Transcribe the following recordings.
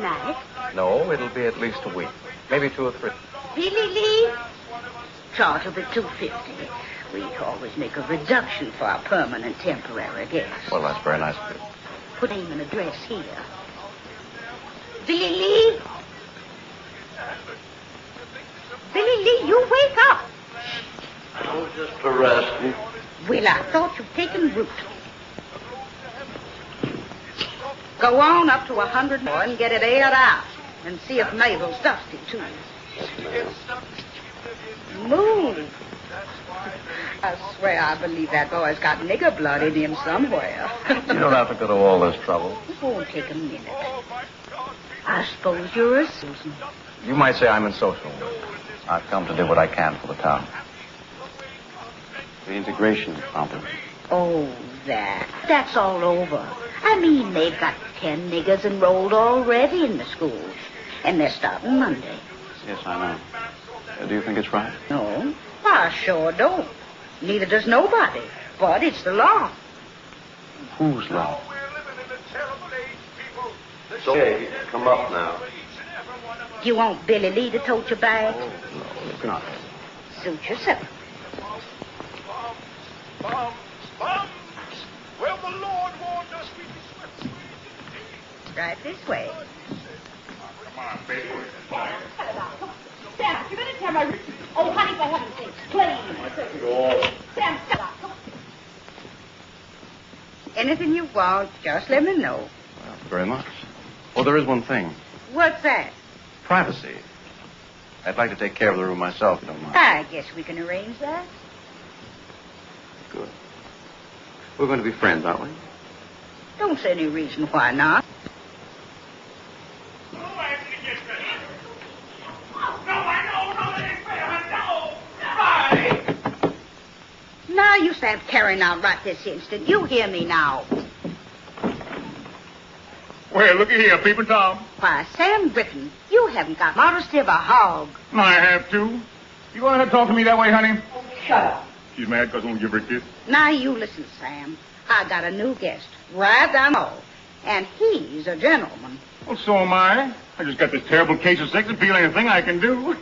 Overnight? No, it'll be at least a week. Maybe two or three. Really, Lee? Charge of it two fifty. We always make a reduction for our permanent temporary guests. Well, that's very nice of you. Put name and address here. Billy Lee? Billy Lee, you wake up. Oh, just for resting. Well, I thought you'd taken root. Go on up to a hundred more and get it aired out. And see if Mabel's dusty, too. Move. I swear I believe that boy's got nigger blood in him somewhere. You don't have to go to all this trouble. It won't take a minute. I suppose you're a Susan. You might say I'm in social. work. I've come to do what I can for the town. The integration problem. Oh, that. That's all over. I mean, they've got ten niggers enrolled already in the schools. And they're starting Monday. Yes, I know. Uh, do you think it's right? No, I sure don't. Neither does nobody. But it's the law. Whose law? It's okay. Come up now. You want Billy Lee to tote your bag? Oh, no, look not. Suit yourself. Bums, bums. Well, the Lord warned us we'd be swept away into the Right this way. Come on, baby. Sam, you're gonna tear my... Oh, honey, for heaven's sake, please. Sam, stop. Anything you want, just let me know. Well, very much. Oh, there is one thing. What's that? Privacy. I'd like to take care of the room myself, if you don't mind. I guess we can arrange that. Good. We're going to be friends, aren't we? Don't see any reason why not. No, Anthony, get ready. No, I know, no, that ain't fair, no. Bye. Now you stop carrying out right this instant. You hear me now. Well, looky here, Peeping Tom. Why, Sam Britton, you haven't got modesty of a hog. I have to. You want to talk to me that way, honey? Shut up. She's mad because I won't give her a kiss. Now you listen, Sam. I got a new guest, right down the hall. And he's a gentleman. Well, so am I. I just got this terrible case of sex appeal. Anything I can do.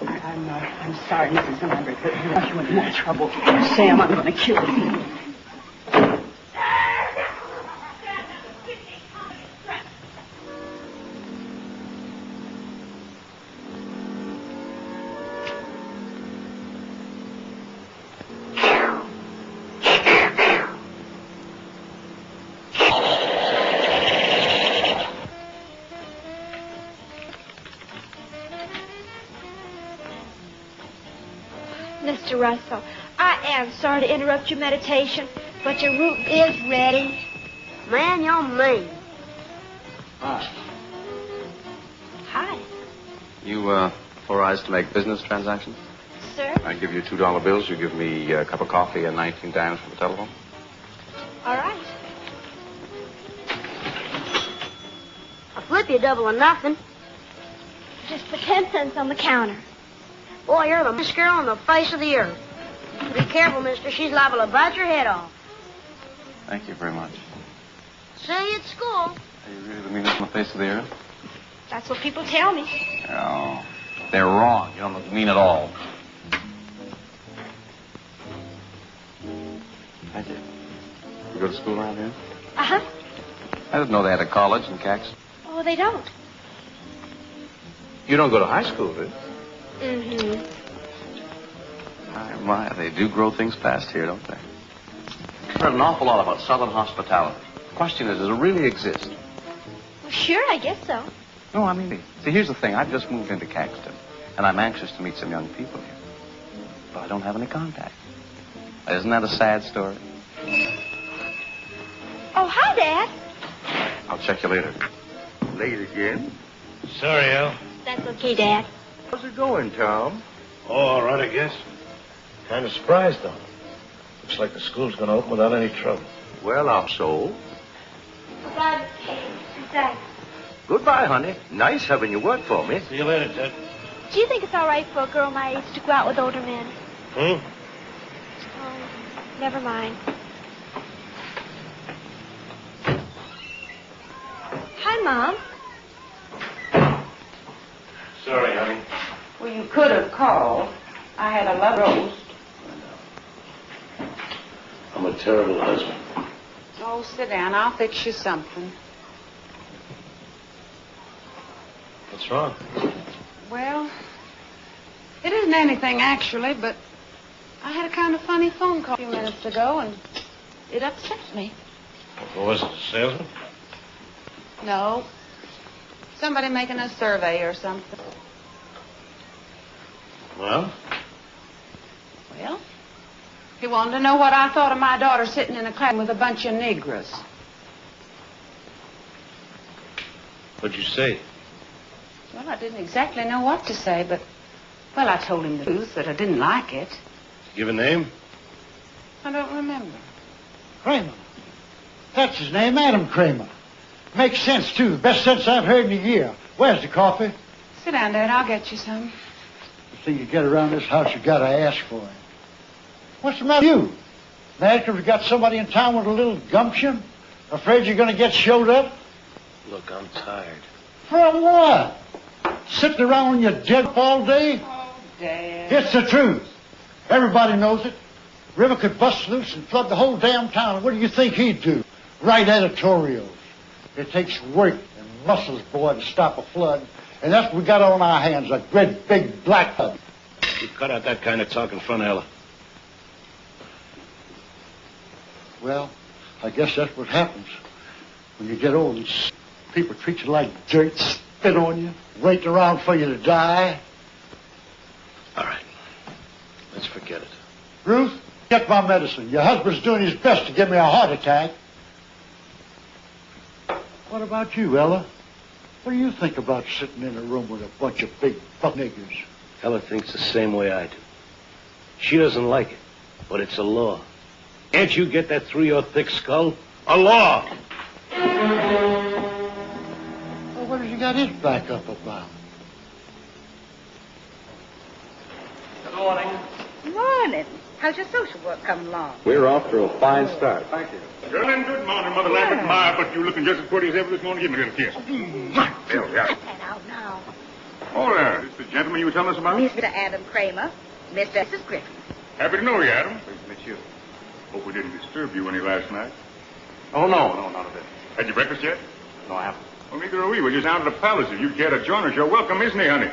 I'm, uh, I'm sorry, Mrs. Lambert, but you you into more trouble. Sam, I'm gonna kill you. Mr. Russell, I am sorry to interrupt your meditation, but your root is ready. Man, you're mean. Hi. Hi, You, uh, authorized to make business transactions? sir. I give you two dollar bills. You give me a cup of coffee and 19 dimes for the telephone. All right. I'll flip you a double or nothing. Just put ten cents on the counter. Boy, you're the best girl on the face of the earth. Be careful, mister. She's liable to bite your head off. Thank you very much. Say at school. Are you really the meanest on the face of the earth? That's what people tell me. No. They're wrong. You don't look mean at all. I did. You go to school around here? Uh huh. I didn't know they had a college in Caxton. Oh, they don't. You don't go to high school, do you? Mm-hmm. My, my, they do grow things fast here, don't they? I've heard an awful lot about Southern hospitality. The question is, does it really exist? Well, sure, I guess so. No, I mean, see, here's the thing. I've just moved into Caxton, and I'm anxious to meet some young people here. But I don't have any contact. Isn't that a sad story? Oh, hi, Dad. I'll check you later. Late again? Sorry, Al. That's okay, Dad. How's it going, Tom? Oh, all right, I guess. Kind of surprised, though. Looks like the school's going to open without any trouble. Well, I'm so. Goodbye, Thanks. Goodbye, honey. Nice having you work for me. See you later, Ted. Do you think it's all right for a girl my age to go out with older men? Hmm? Oh, never mind. Hi, Mom. Sorry, honey. Well, you could have called. I had a love roast. I'm a terrible husband. Oh, sit down. I'll fix you something. What's wrong? Well, it isn't anything actually, but I had a kind of funny phone call a few minutes ago, and it upset me. What was it, a salesman? No. Somebody making a survey or something. Well? Well, he wanted to know what I thought of my daughter sitting in a class with a bunch of Negroes. What'd you say? Well, I didn't exactly know what to say, but, well, I told him the truth, that I didn't like it. Give a name? I don't remember. Cramer. That's his name, Adam Cramer. Makes sense, too. Best sense I've heard in a year. Where's the coffee? Sit down, Dad. I'll get you some. The thing you get around this house, you gotta ask for it. What's the matter with you? Mad 'cause we got somebody in town with a little gumption? Afraid you're gonna get showed up? Look, I'm tired. From what? Sitting around when you're dead all day? Oh, Dad. It's the truth. Everybody knows it. River could bust loose and flood the whole damn town. What do you think he'd do? Write editorials. It takes work and muscles, boy, to stop a flood. And that's what we got on our hands, a great big black flood. You cut out that kind of talk in front of Ella. Well, I guess that's what happens when you get old and people treat you like dirt, spit on you, wait around for you to die. All right. Let's forget it. Ruth, get my medicine. Your husband's doing his best to give me a heart attack. What about you, Ella? What do you think about sitting in a room with a bunch of big buck niggers? Ella thinks the same way I do. She doesn't like it, but it's a law. Can't you get that through your thick skull? A law! Well, what have you got his back up about? Good morning. Morning. How's your social work coming along? We're off to a fine start. Thank you. Well, and good morning, Mother Lambert. My, but you're looking just as pretty as ever this morning. Give me a little kiss. Oh, there we are. Cut that out now. Oh, there. This the gentleman you were telling us about? Mr. Adam Cramer, Mr. Mrs. Griffin. Happy to know you, Adam. Pleased to meet you. Hope we didn't disturb you any last night. Oh, no, no, not a bit. Had you breakfast yet? No, I haven't. Well, neither are we. We're just out of the palace. If you care to join us, you're welcome, isn't he, honey?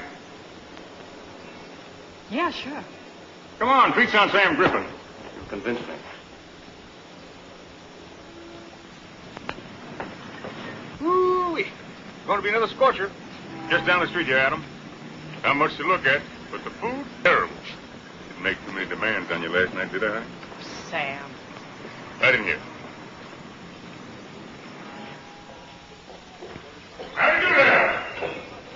Yeah, sure. Come on, treat on Sam Griffin. You convinced me. Ooh-wee. Going to be another scorcher. Just down the street here, Adam. Not much to look at, but the food, terrible. Didn't make too many demands on you last night, did I? Sam. Right in here. How do you do there?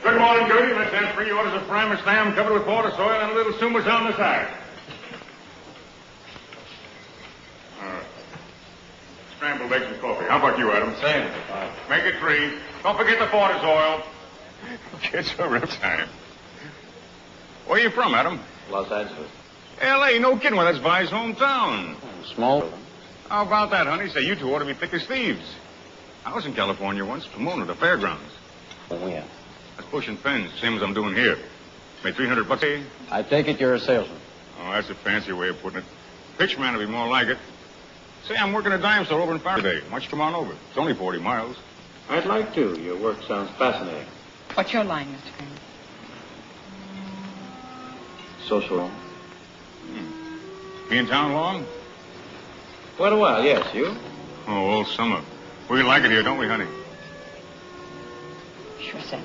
Good morning, Gertie. Let's have three orders of primer slam covered with water, soil, and a little sumas on the side. All right. Scrambled eggs and coffee. How about you, Adam? Same. Make it three. Don't forget the Porter's oil. Get your rip time. Where are you from, Adam? Los Angeles. L.A. No kidding. Well, that's Vi's hometown. Small. How about that, honey? Say, you two ought to be thick as thieves. I was in California once, Pomona, the fairgrounds. Oh, yeah. That's pushing pens, same as I'm doing here. Made 300 bucks a. I take it you're a salesman. Oh, that's a fancy way of putting it. Pitchman would be more like it. Say, I'm working a dime store over in Faraday. Why don't you come on over? It's only 40 miles. I'd like to. Your work sounds fascinating. What's your line, Mr. Cramer? Social. Be in town long? Quite a while, yes. You? Oh, all summer. We like it here, don't we, honey? Sure, Sam.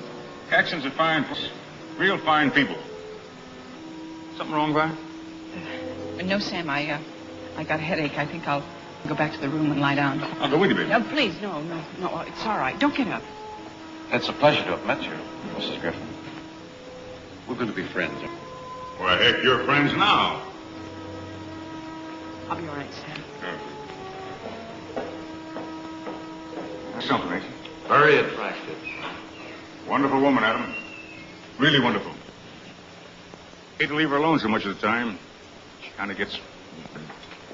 Caxton's a fine, place. real fine people. Something wrong, Vi? Uh, no, Sam, I, uh, I got a headache. I think I'll go back to the room and lie down. I'll go with you, baby. No, please, no, no, no. It's all right. Don't get up. It's a pleasure to have met you, Mrs. Griffin. We're going to be friends. Well, heck, you're friends now. I'll be all right, Sam. That's something, ain't she? Very attractive. Wonderful woman, Adam. Really wonderful. Hate to leave her alone so much of the time. She kind of gets.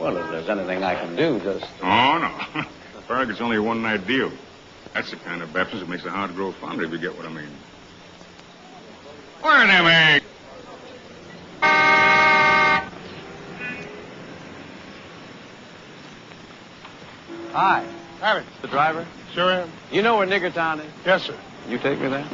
Well, if there's anything I can do, just. Oh, no. Farragut's only a one night deal. That's the kind of baptism that makes the heart grow fonder, if you get what I mean. Where are them eggs? Hi. Howdy. The driver? Sure am. You know where Niggertown is? Yes, sir. You take me there?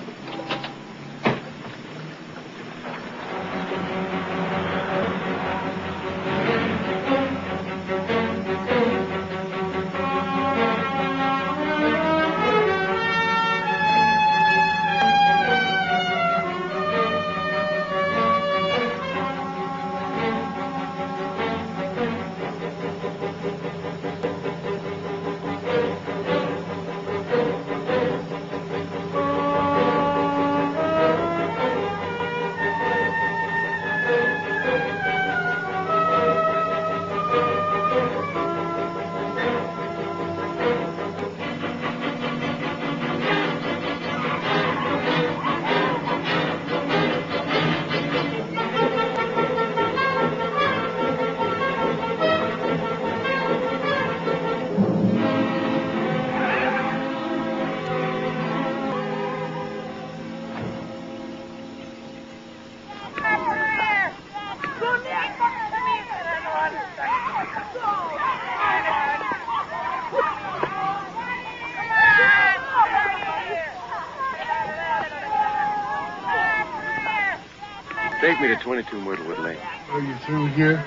22 Myrtlewood Lane Are you through here?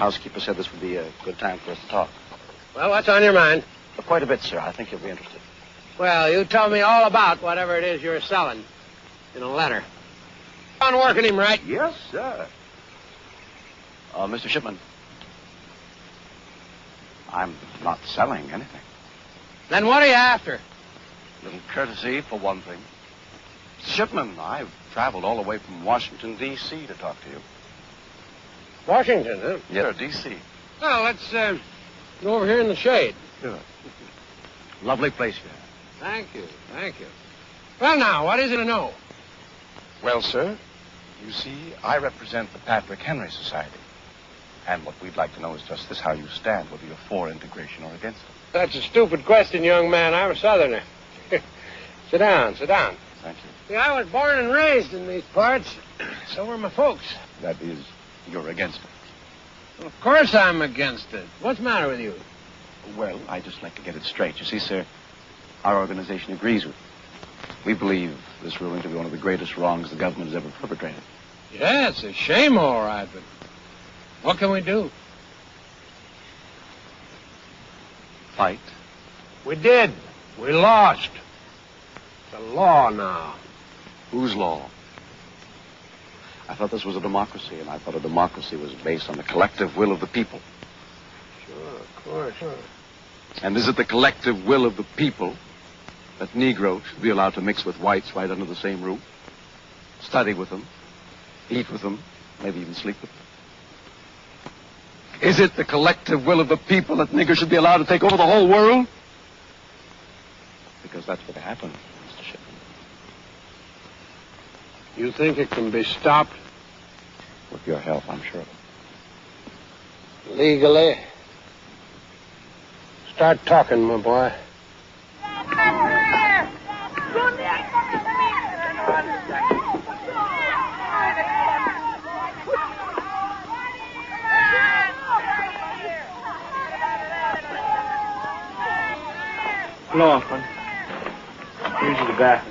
Housekeeper said this would be a good time for us to talk. Well, what's on your mind? Quite a bit, sir. I think you'll be interested. Well, you tell me all about whatever it is you're selling in a letter. On working him right. Yes, sir. Uh, Mr. Shipman. I'm not selling anything. Then what are you after? A little courtesy, for one thing. Shipman, I've traveled all the way from Washington, D.C. to talk to you. Washington, huh? Yes, sir, D.C. Well, let's uh, go over here in the shade. Good. Lovely place here. Thank you, thank you. Well, now, what is it to know? Well, sir, you see, I represent the Patrick Henry Society. And what we'd like to know is just this, how you stand, whether you're for integration or against it. That's a stupid question, young man. I'm a Southerner. sit down, sit down. Thank you. See, I was born and raised in these parts. So were my folks. That is, you're against it. Well, of course I'm against it. What's the matter with you? Well, I just like to get it straight. You see, sir, our organization agrees with you. We believe this ruling to be one of the greatest wrongs the government has ever perpetrated. Yeah, it's a shame, all right, but what can we do? Fight. We did. We lost. It's a law now. Whose law? I thought this was a democracy, and I thought a democracy was based on the collective will of the people. Sure, of course. Sure. And is it the collective will of the people that Negroes should be allowed to mix with whites right under the same roof? Study with them, eat with them, maybe even sleep with them? Is it the collective will of the people that niggers should be allowed to take over the whole world? Because that's what happened, Mr. Shipman. You think it can be stopped? With your help, I'm sure. Legally. Start talking, my boy. Laughlin. Here's the bathroom.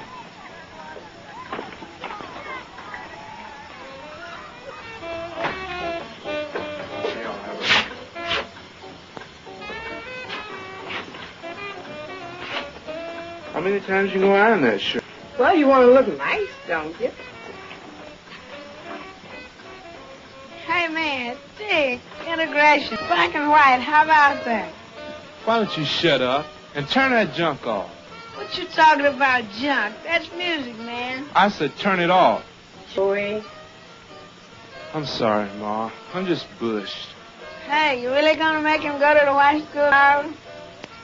Times you go iron that shirt? Well, you want to look nice, don't you? Hey, man, Dick, integration, black and white, how about that? Why don't you shut up and turn that junk off? What you talking about, junk? That's music, man. I said turn it off. Joey. I'm sorry, Ma. I'm just bushed. Hey, you really gonna make him go to the white school, Howard?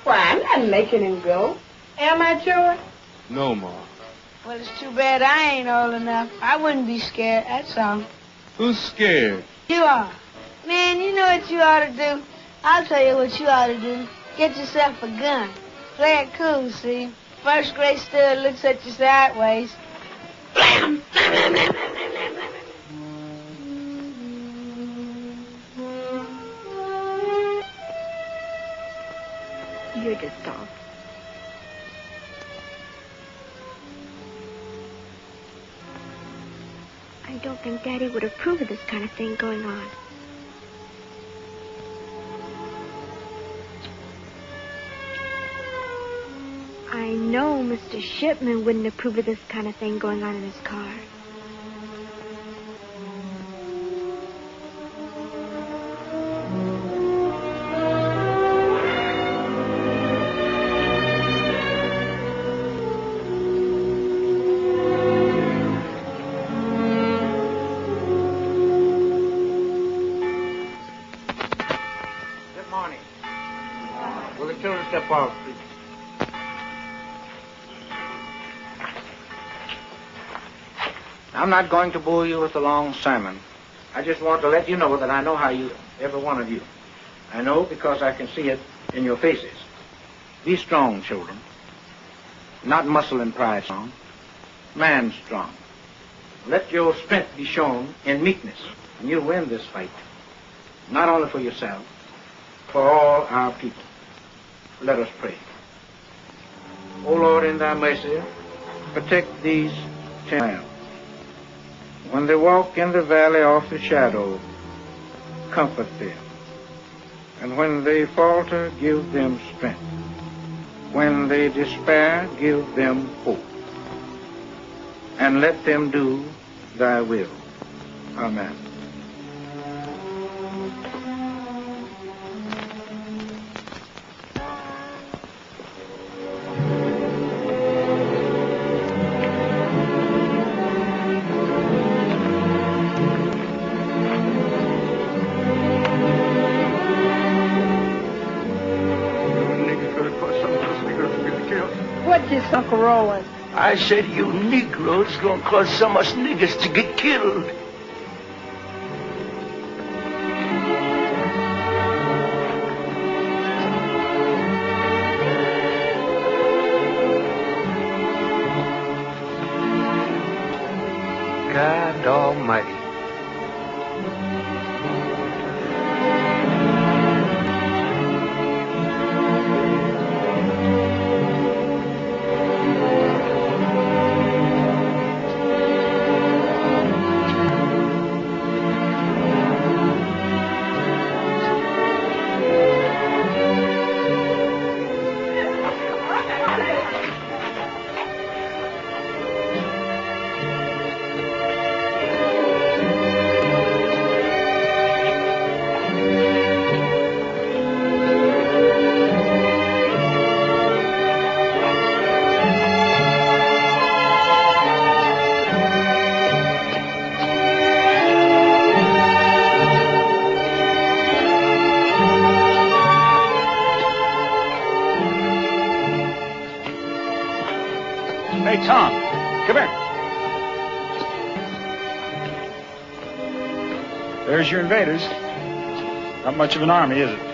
Why, I'm not making him go. Am I, Joey? No, Ma. Well, it's too bad I ain't old enough. I wouldn't be scared, that's all. Who's scared? You are. Man, you know what you ought to do? I'll tell you what you ought to do. Get yourself a gun. Play it cool, see? First grade stud looks at you sideways. You're just off. I don't think Daddy would approve of this kind of thing going on. I know Mr. Shipman wouldn't approve of this kind of thing going on in his car. I'm not going to bore you with a long sermon. I just want to let you know that I know how you, every one of you. I know because I can see it in your faces. Be strong, children. Not muscle and pride strong. Man strong. Let your strength be shown in meekness, and you'll win this fight. Not only for yourself, for all our people. Let us pray. O Lord, in thy mercy, protect these ten. When they walk in the valley of the shadow, comfort them. And when they falter, give them strength. When they despair, give them hope. And let them do thy will. Amen. Said you Negroes gonna cause of us niggers to get killed. Invaders. Not much of an army, is it?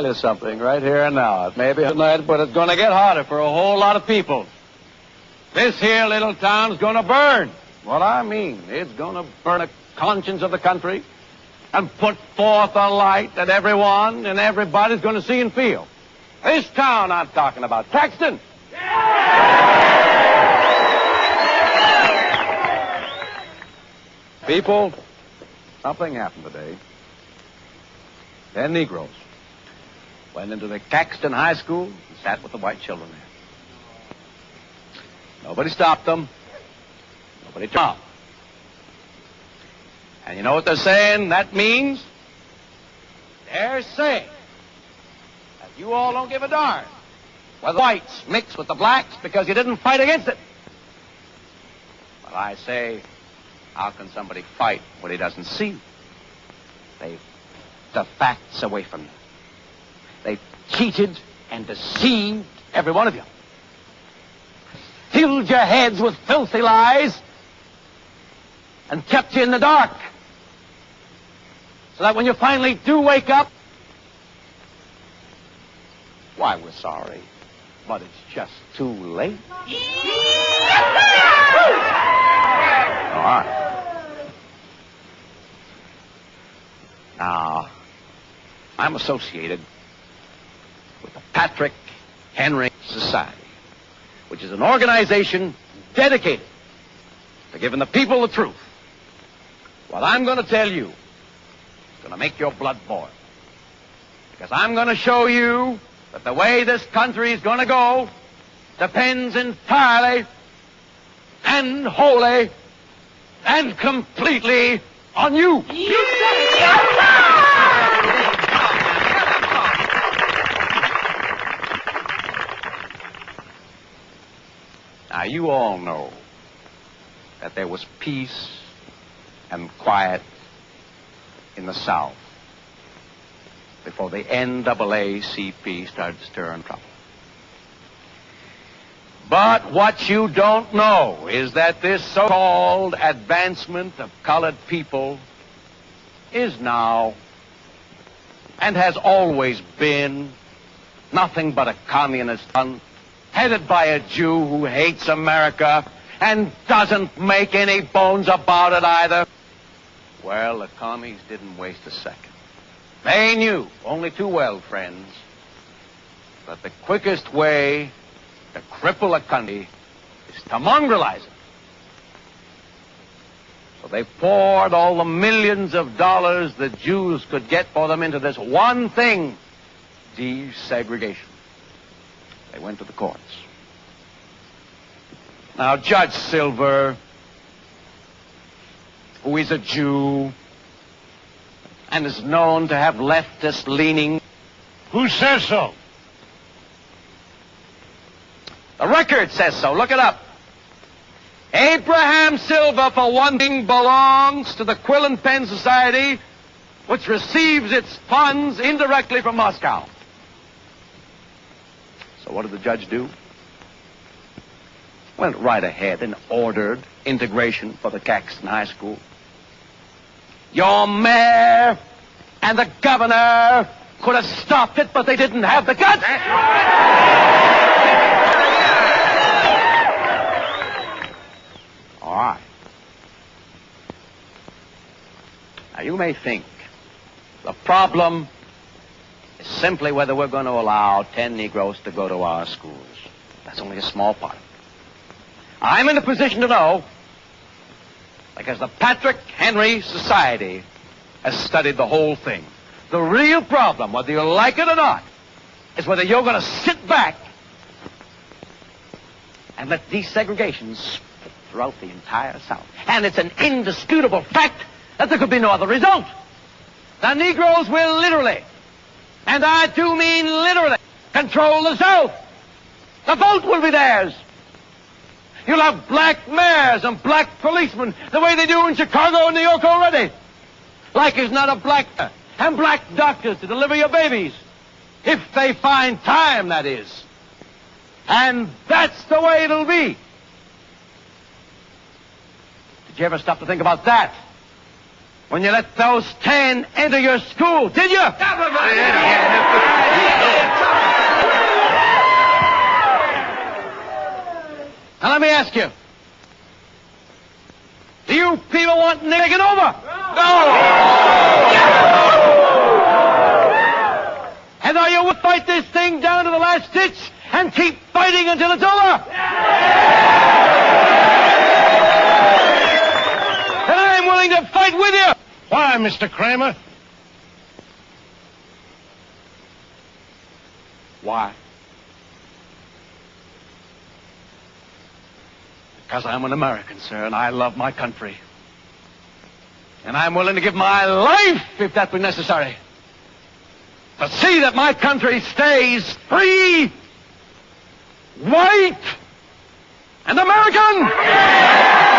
Tell you something right here and now. It may be tonight, but it's going to get harder for a whole lot of people. This here little town's going to burn. What I mean, it's going to burn the conscience of the country and put forth a light that everyone and everybody's going to see and feel. This town I'm talking about, Caxton. People, something happened today. Ten Negroes went into the Caxton High School and sat with the white children there. Nobody stopped them. Nobody. And you know what they're saying? That means they're saying that you all don't give a darn whether the whites mix with the blacks because you didn't fight against it. But I say, how can somebody fight what he doesn't see? They've the facts away from you. They've cheated and deceived every one of you. Filled your heads with filthy lies and kept you in the dark. So that when you finally do wake up, why, we're sorry, but it's just too late. All right. Now, I'm associated with the Patrick Henry Society, which is an organization dedicated to giving the people the truth. What I'm going to tell you is going to make your blood boil. Because I'm going to show you that the way this country is going to go depends entirely and wholly and completely on you. Now, you all know that there was peace and quiet in the South before the NAACP started stirring trouble. But what you don't know is that this so-called advancement of colored people is now and has always been nothing but a communist fund headed by a Jew who hates America and doesn't make any bones about it either. Well, the commies didn't waste a second. They knew only too well, friends, that the quickest way to cripple a country is to mongrelize it. So they poured all the millions of dollars the Jews could get for them into this one thing desegregation. They went to the courts. Now, Judge Silver, who is a Jew and is known to have leftist leaning. Who says so? The record says so. Look it up. Abraham Silver, for one thing, belongs to the Quill and Pen Society, which receives its funds indirectly from Moscow. What did the judge do? Went right ahead and ordered integration for the Caxton High School. Your mayor and the governor could have stopped it, but they didn't have the guts. All right. Now, you may think the problem is simply whether we're going to allow 10 Negroes to go to our schools. That's only a small part. I'm in a position to know because the Patrick Henry Society has studied the whole thing. The real problem, whether you like it or not, is whether you're going to sit back and let desegregation spread throughout the entire South. And it's an indisputable fact that there could be no other result. The Negroes will literally, and I do mean literally, control the South. The vote will be theirs. You'll have black mayors and black policemen the way they do in Chicago and New York already. Like is not a black and black doctors to deliver your babies. If they find time, that is. And that's the way it'll be. Did you ever stop to think about that? When you let those ten enter your school, did you? Now let me ask you. Do you people want Nick taken over? No! And are you will fight this thing down to the last ditch and keep fighting until it's over? And I'm willing to fight with you. Why, Mr. Cramer? Why? Because I'm an American, sir, and I love my country. And I'm willing to give my life if that be necessary. To see that my country stays free, white, and American! What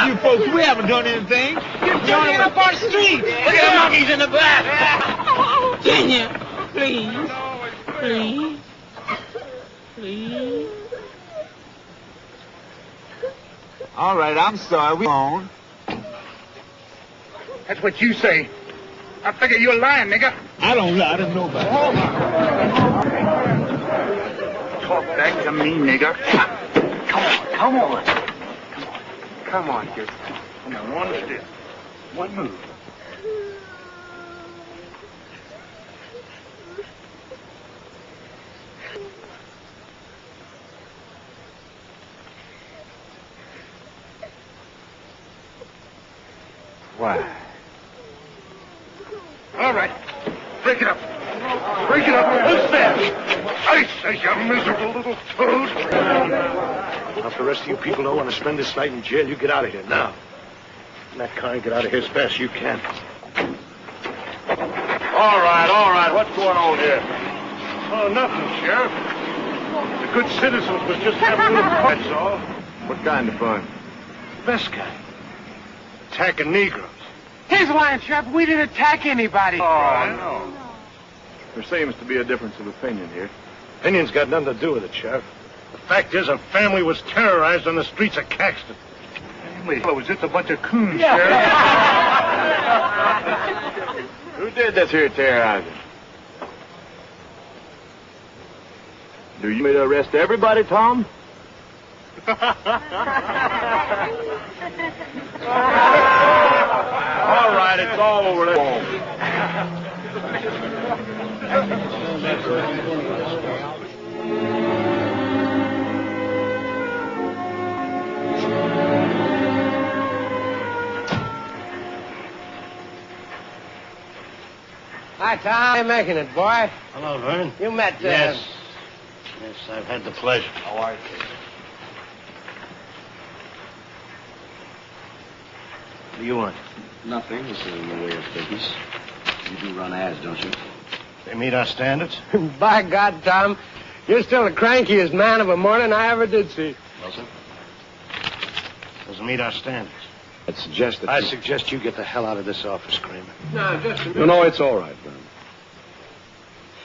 all What's that the matter stuff? with You folks, we haven't done anything. You're getting up our street. Look at the monkeys in the back. Junior, please, please, please. All right, I'm sorry. We on. That's what you say. I figure you're lying, nigga. I don't lie to nobody. Talk back to me, nigga. Come on, come on. Come on. Come on, kid. Come on, one step. One move. Why? All right. Break it up. Break it up. Who's there? I say, you miserable little toad. Now, if the rest of you people don't want to spend this night in jail, you get out of here now. And that car, and get out of here as fast as you can. All right, all right. What's going on here? Oh, nothing, Sheriff. The good citizens was just having a little fun, that's all. What kind of fun? Best kind. Attacking Negroes. He's lying, Sheriff. We didn't attack anybody. Oh, I no. There seems to be a difference of opinion here. Opinion's got nothing to do with it, Sheriff. The fact is, a family was terrorized on the streets of Caxton. Family? Oh, Was this a bunch of coons, yeah. Sheriff? Who did this here terrorizing? Do you mean to arrest everybody, Tom? all right, it's all over. Let's go. Hi, Tom. How you making it, boy? Hello, Vern. You met, uh, Yes. Yes, I've had the pleasure. How are you? What do you want? Nothing. This is in the way of business. You do run ads, don't you? They meet our standards? By God, Tom, you're still the crankiest man of a morning I ever did see. Wilson? Doesn't meet our standards. I'd suggest that I you... suggest you get the hell out of this office, Cramer. No, just a minute. No, no, it's all right, Vern.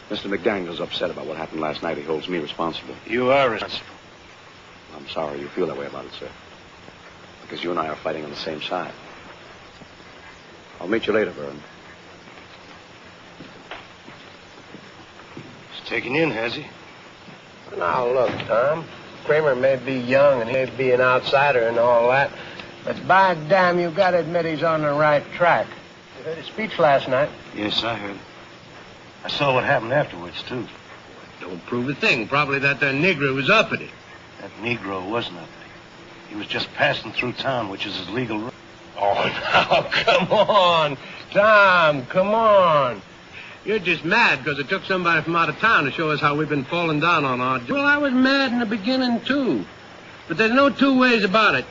Mr. McDaniel's upset about what happened last night. He holds me responsible. You are responsible. I'm sorry you feel that way about it, sir. Because you and I are fighting on the same side. I'll meet you later, Vern. He's taking in, has he? Now, look, Tom. Cramer may be young and he may be an outsider and all that, but by damn, you've got to admit he's on the right track. You heard his speech last night. Yes, I heard. I saw what happened afterwards, too. Don't prove a thing. Probably that there Negro was uppity. That Negro wasn't uppity. He was just passing through town, which is his legal right. Oh, now, come on. Tom, come on. You're just mad because it took somebody from out of town to show us how we've been falling down on our... Job. Well, I was mad in the beginning, too. But there's no two ways about it.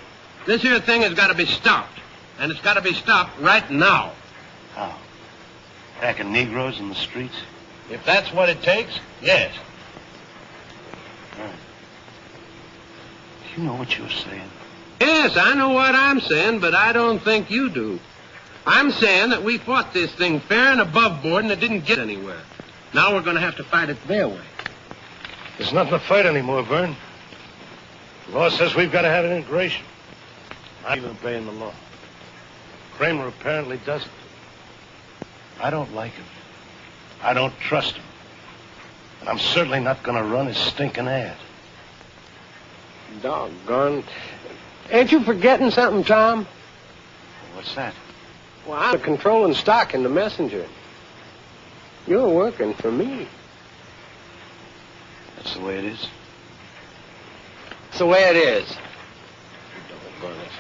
This here thing has got to be stopped. And it's got to be stopped right now. How? Attacking Negroes in the streets? If that's what it takes, yes. You know what you're saying. Yes, I know what I'm saying, but I don't think you do. I'm saying that we fought this thing fair and above board and it didn't get anywhere. Now we're going to have to fight it their way. There's nothing to fight anymore, Vern. The law says we've got to have an integration. Not even obeying the law. Cramer apparently doesn't. I don't like him. I don't trust him. And I'm certainly not going to run his stinking ad. Doggone. Ain't you forgetting something, Tom? What's that? Well, I'm the controlling stock in the messenger. You're working for me. That's the way it is. It's the way it is. Doggone it.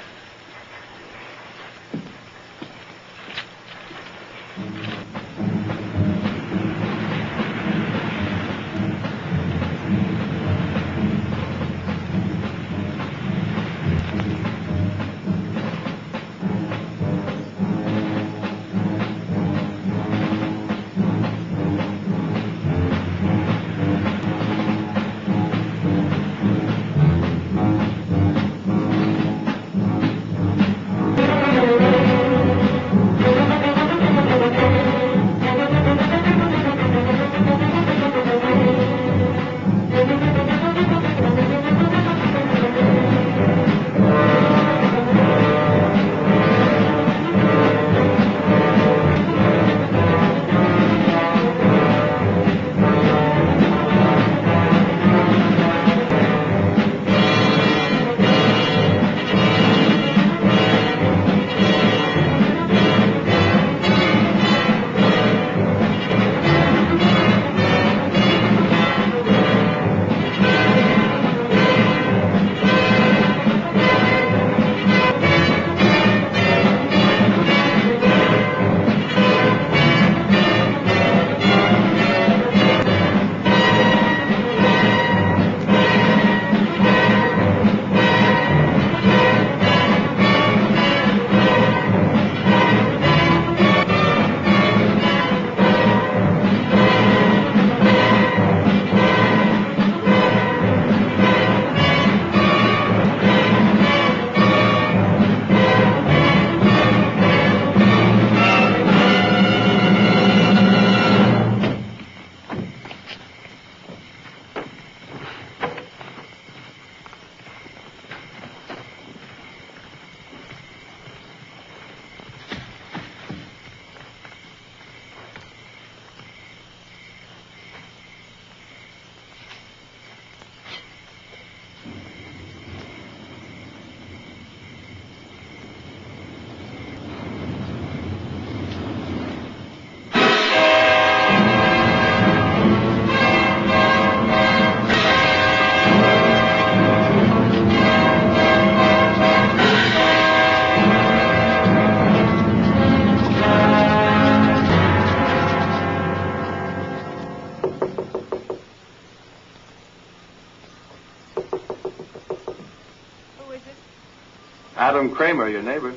Cramer, your neighbor.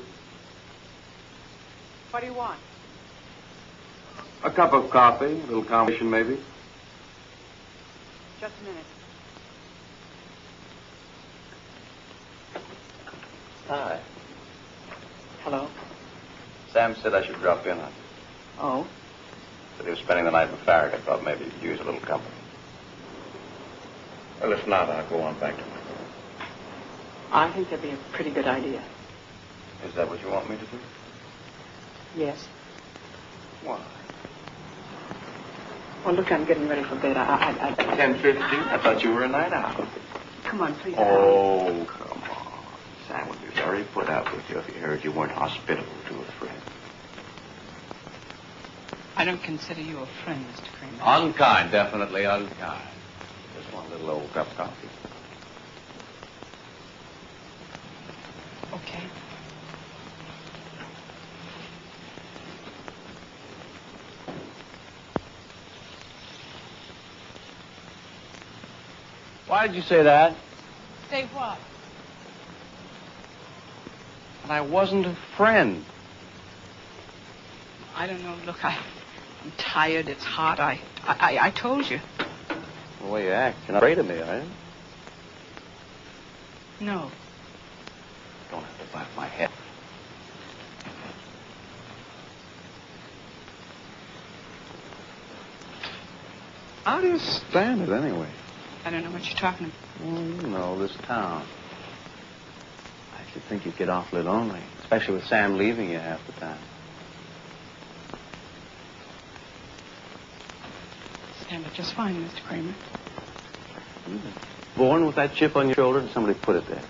What do you want? A cup of coffee, a little conversation maybe. Just a minute. Hi. Hello. Sam said I should drop in on you. Oh? Said he was spending the night with Farragut. I thought maybe you'd use a little company. Well, if not, I'll go on back to my room. I think that'd be a pretty good idea. Is that what you want me to do? Yes. Why? Well, look, I'm getting ready for bed. I, I, I... Ten fifteen? I thought you were a night owl. Come on, please. Oh, come on. Sam would be very put out with you if he heard you weren't hospitable to a friend. I don't consider you a friend, Mr. Cramer. Unkind, definitely unkind. Just one little old cup of coffee. Okay. Why did you say that? Say what? And I wasn't a friend. I don't know. Look, I, I'm tired. It's hot. I, I, I told you. The way you act, you're not afraid of me, are you? No. Don't have to bite my head. How do you stand it anyway? I don't know what you're talking about. Well, you know, this town. I should think you'd get awfully lonely, especially with Sam leaving you half the time. Stand up just fine, Mr. Cramer. Born with that chip on your shoulder, and somebody put it there.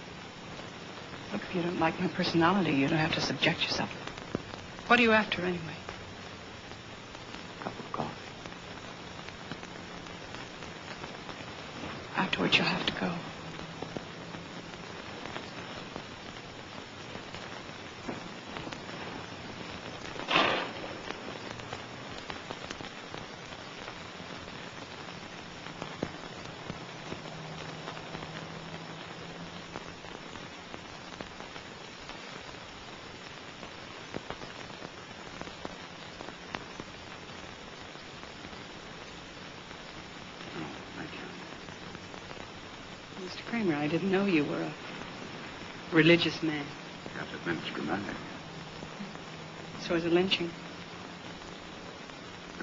Look, if you don't like my personality, you don't have to subject yourself. What are you after, anyway? Cup of coffee. Afterwards, you'll have to go. Mr. Cramer, I didn't know you were a religious man. To admit it's dramatic. So is a lynching.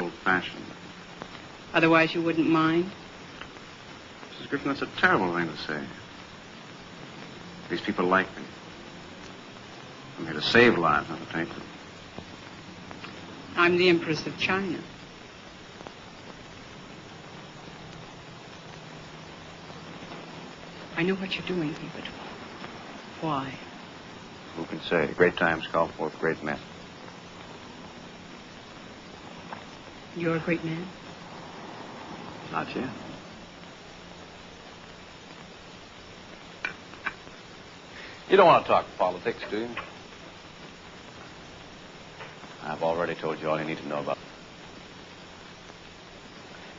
Old-fashioned. Otherwise, you wouldn't mind. Mrs. Griffin, that's a terrible thing to say. These people like me. I'm here to save lives, not to take them. I'm the Empress of China. I know what you're doing but why? Who can say? Great times call forth great men. You're a great man. Not yet. You don't want to talk politics, do you? I've already told you all you need to know about.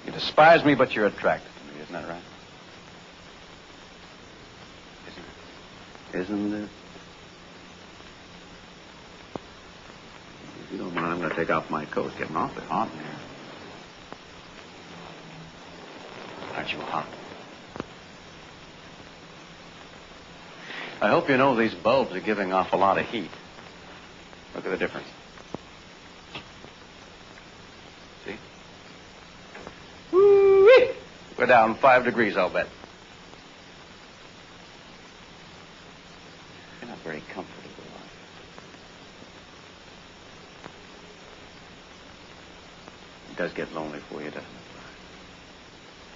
You despise me, but you're attracted to me. Isn't that right? Isn't it? If you don't mind, I'm going to take off my coat. It's getting awfully hot in here. Aren't you hot? I hope you know these bulbs are giving off a lot of heat. Look at the difference. See? Woo-wee! We're down five degrees, I'll bet. You're not very comfortable. It does get lonely for you, doesn't it?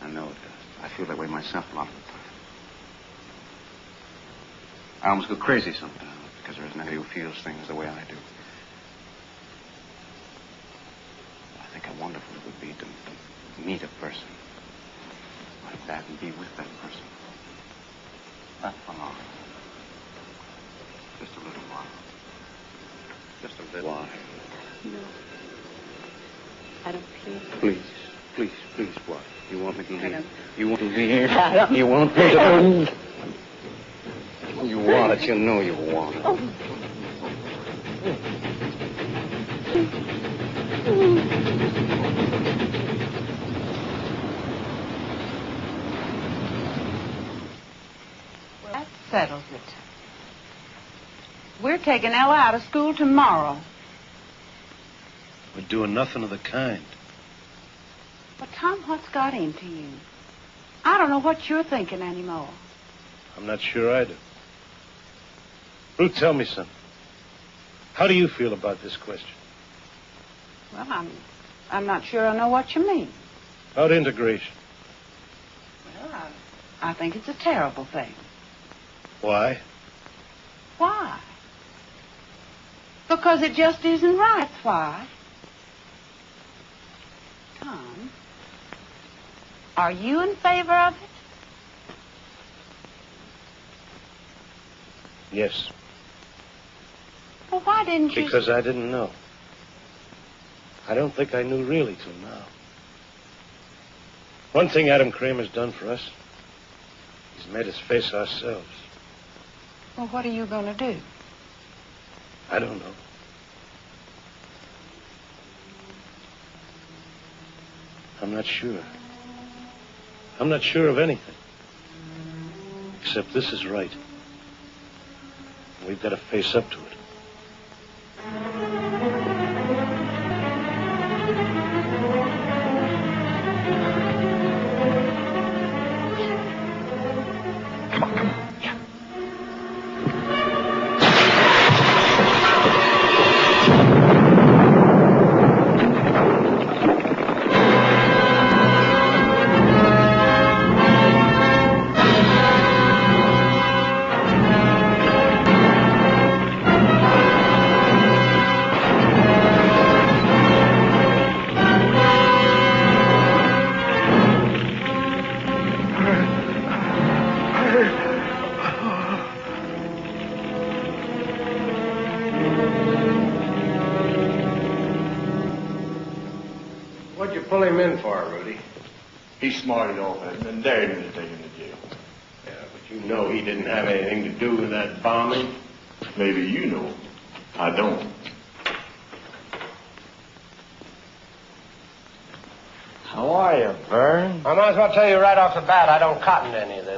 I know it does. I feel that way myself a lot of the time. I almost go crazy sometimes because there isn't anybody who feels things the way I do. I think how wonderful it would be to, to meet a person like that and be with that person. Not for long. Just a little while. Just a little while. No. I don't feel. Please, please, please, what? You want me to I leave? don't. You want to leave? I don't- You want? You want it. You know you want it. That settles it. We're taking Ella out of school tomorrow. We're doing nothing of the kind. But, Tom, what's got into you? I don't know what you're thinking anymore. I'm not sure either. Ruth, tell me something. How do you feel about this question? Well, I'm, I'm not sure I know what you mean. About integration. Well, I, I think it's a terrible thing. Why? Why? Because it just isn't right. Why. Tom, are you in favor of it? Yes. Well, why didn't you? Because I didn't know. I don't think I knew really till now. One thing Adam Cramer's done for us, he's made us face ourselves. Well, what are you going to do? I don't know. I'm not sure. I'm not sure of anything. Except this is right. We've got to face up to it.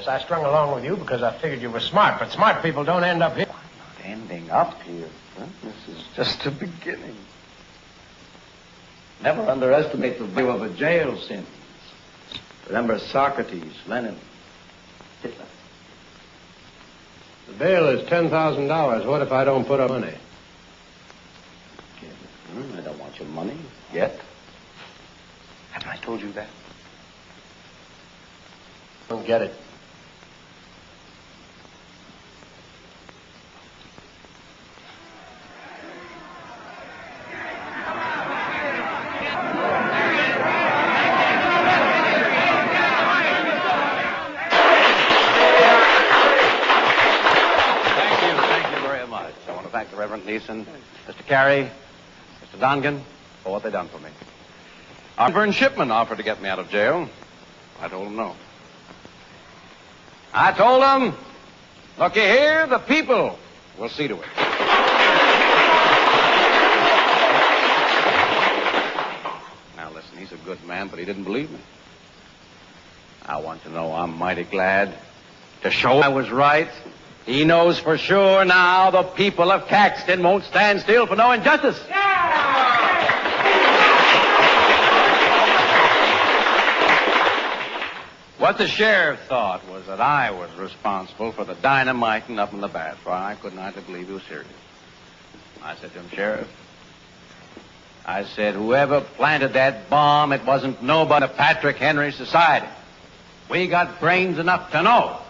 Cotton to any of this. I strung along with you because I figured you were smart, but smart people don't end up here. Not ending up here. Huh? This is just the beginning. Never underestimate the value of a jail sentence. Remember Socrates, Lenin, Hitler. The bail is $10,000. What if I don't put up money? Hmm, I don't want your money yet. Haven't I told you that? Don't get it. Thank you, thank you very much. I want to Neeson, Mr. Carey, Mr. Dongan for what they done for me. Our Vern Shipman offered to get me out of jail. I told him no. I told him, looky here, the people will see to it. Now listen, he's a good man, but he didn't believe me. I want to know I'm mighty glad to show I was right. He knows for sure now the people of Caxton won't stand still for no injustice. What the sheriff thought was that I was responsible for the dynamiting up in the bath. Why, I couldn't hardly believe he was serious. I said to him, Sheriff, I said, whoever planted that bomb, it wasn't nobody Patrick Henry Society. We got brains enough to know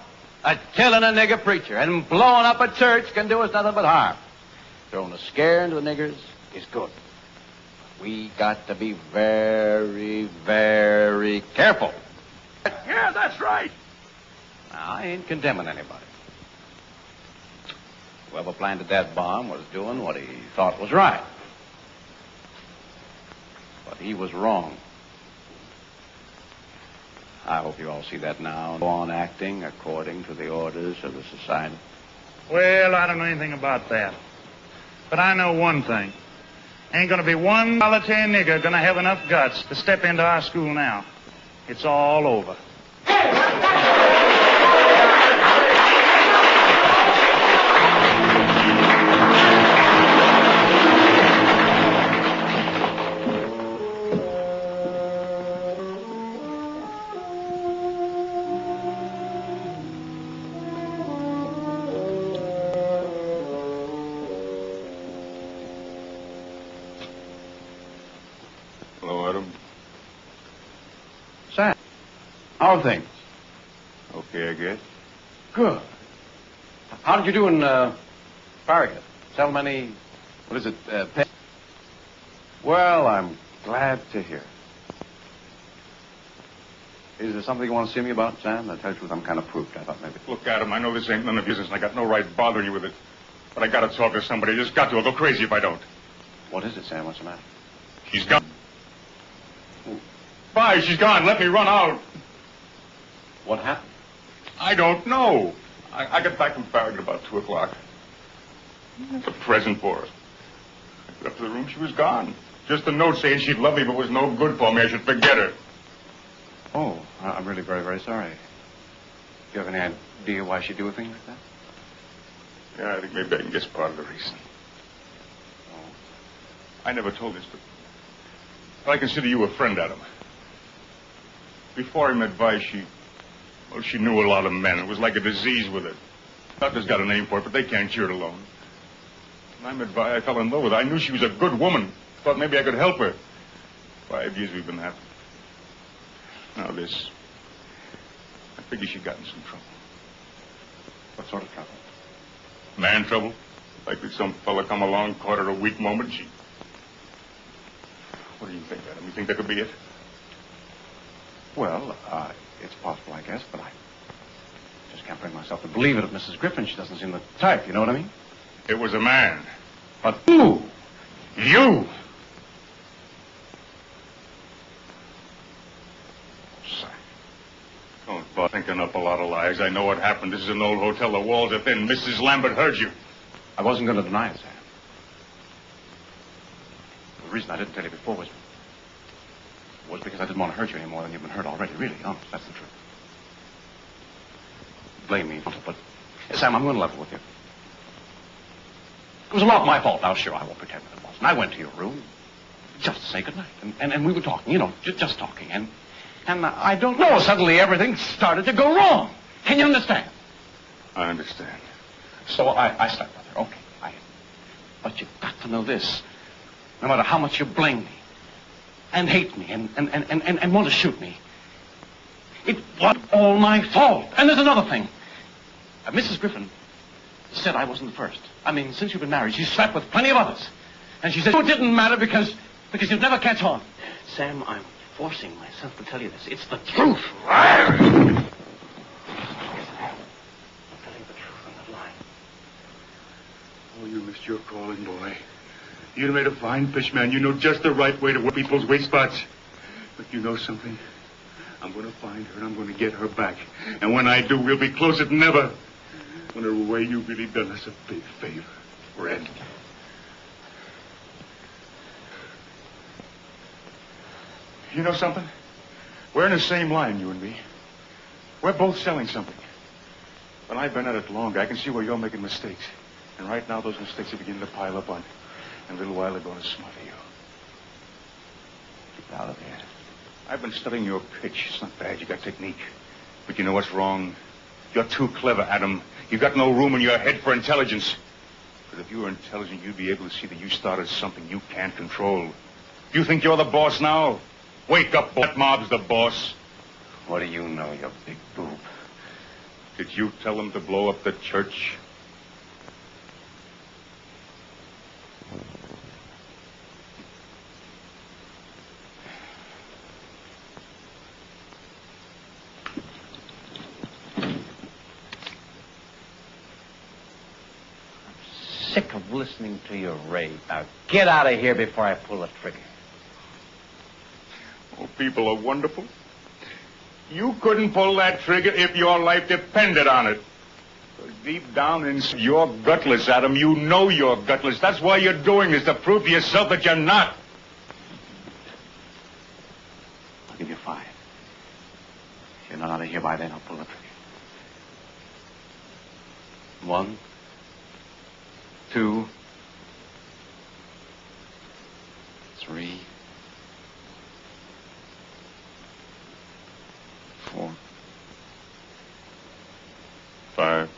that killing a nigger preacher and blowing up a church can do us nothing but harm. Throwing a scare into the niggers is good. But we got to be very, very careful. Yeah, that's right. Now, I ain't condemning anybody. Whoever planted that bomb was doing what he thought was right. But he was wrong. I hope you all see that now. Go on acting according to the orders of the society. Well, I don't know anything about that. But I know one thing. Ain't gonna be one solitary nigger gonna have enough guts to step into our school now. It's all over. How did you do in uh, Farragut? Sell many, what is it, uh, pe- Well, I'm glad to hear. Is there something you want to see me about, Sam? To tell you the truth, I'm kind of proofed. I thought maybe. Look, Adam, I know this ain't none of your business, and I got no right bothering you with it. But I gotta talk to somebody. I just got to. I'll go crazy if I don't. What is it, Sam? What's the matter? She's gone. Bye, she's gone. Let me run out. What happened? I don't know. I, I got back from Farragut about 2 o'clock. It's a present for her. I got up to the room, she was gone. Just a note saying she'd love me, but was no good for me. I should forget her. Oh, I'm really very, very sorry. Do you have any idea why she'd do a thing like that? Yeah, I think maybe I can guess part of the reason. Oh. I never told this, but, but I consider you a friend, Adam. Before I met Vi, she, well, she knew a lot of men. It was like a disease with her. Doctors got a name for it, but they can't cure it alone. When I met Vi, I fell in love with her. I knew she was a good woman. Thought maybe I could help her. Five years we've been happy. Now this. I figure she got in some trouble. What sort of trouble? Man trouble. Like some fella come along, caught her a weak moment, she... What do you think, Adam? You think that could be it? Well, uh, it's possible, I guess, but I just can't bring myself to believe it of Mrs. Griffin. She doesn't seem the type, you know what I mean? It was a man. But who? You! Don't bother thinking up a lot of lies. I know what happened. This is an old hotel. The walls are thin. Mrs. Lambert heard you. I wasn't going to deny it, Sam. The reason I didn't tell you before was was because I didn't want to hurt you any more than you've been hurt already. Really, honest, that's the truth. Blame me, but Sam, I'm going to level with you. It was a lot my fault. Now, sure, I won't pretend that it wasn't. I went to your room just to say goodnight, and, and, and we were talking, you know, just, just talking, and and I don't know. Suddenly, everything started to go wrong. Can you understand? I understand. So I, I slept with her. Okay, I. But you've got to know this. No matter how much you blame me, and hate me, and and, and, and, and, and want to shoot me, it was all my fault. And there's another thing. Uh, Mrs. Griffin said I wasn't the first. I mean, since you've been married, she's slept with plenty of others. And she said it didn't matter because because you'd never catch on. Sam, I'm forcing myself to tell you this. It's the truth. Yes, I am. I'm telling the truth and not lying. Oh, you missed your calling, boy. You made a fine fish, man. You know just the right way to work people's weak spots. But you know something? I'm going to find her and I'm going to get her back. And when I do, we'll be closer than ever. In a way, you've really done us a big favor, Red. You know something? We're in the same line, you and me. We're both selling something. But I've been at it longer. I can see where you're making mistakes. And right now, those mistakes are beginning to pile up on you. A little while, going to smother you. Get out of here. I've been studying your pitch. It's not bad. You got technique. But you know what's wrong? You're too clever, Adam. You've got no room in your head for intelligence. But if you were intelligent, you'd be able to see that you started something you can't control. You think you're the boss now? Wake up, boy. that mob's the boss. What do you know, you big boob? Did you tell them to blow up the church? Sick of listening to your rave. Now get out of here before I pull the trigger. Oh, people are wonderful. You couldn't pull that trigger if your life depended on it. Deep down inside, you're gutless, Adam. You know you're gutless. That's why you're doing this, to prove to yourself that you're not. I'll give you five. If you're not out of here by then, I'll pull the trigger. One, two, three, four. Five.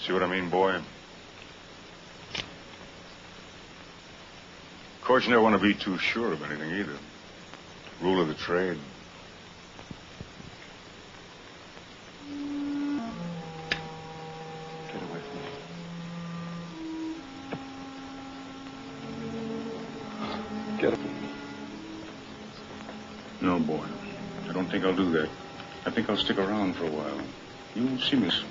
See what I mean, boy? Of course, you never want to be too sure of anything either. Rule of the trade. No, boy. I don't think I'll do that. I think I'll stick around for a while. You'll see me. Miss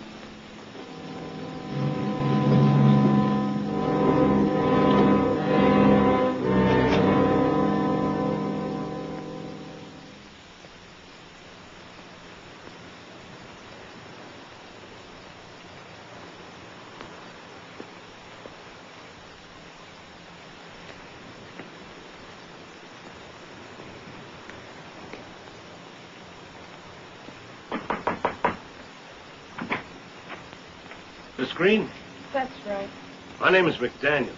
Green, That's right. my name is McDaniel.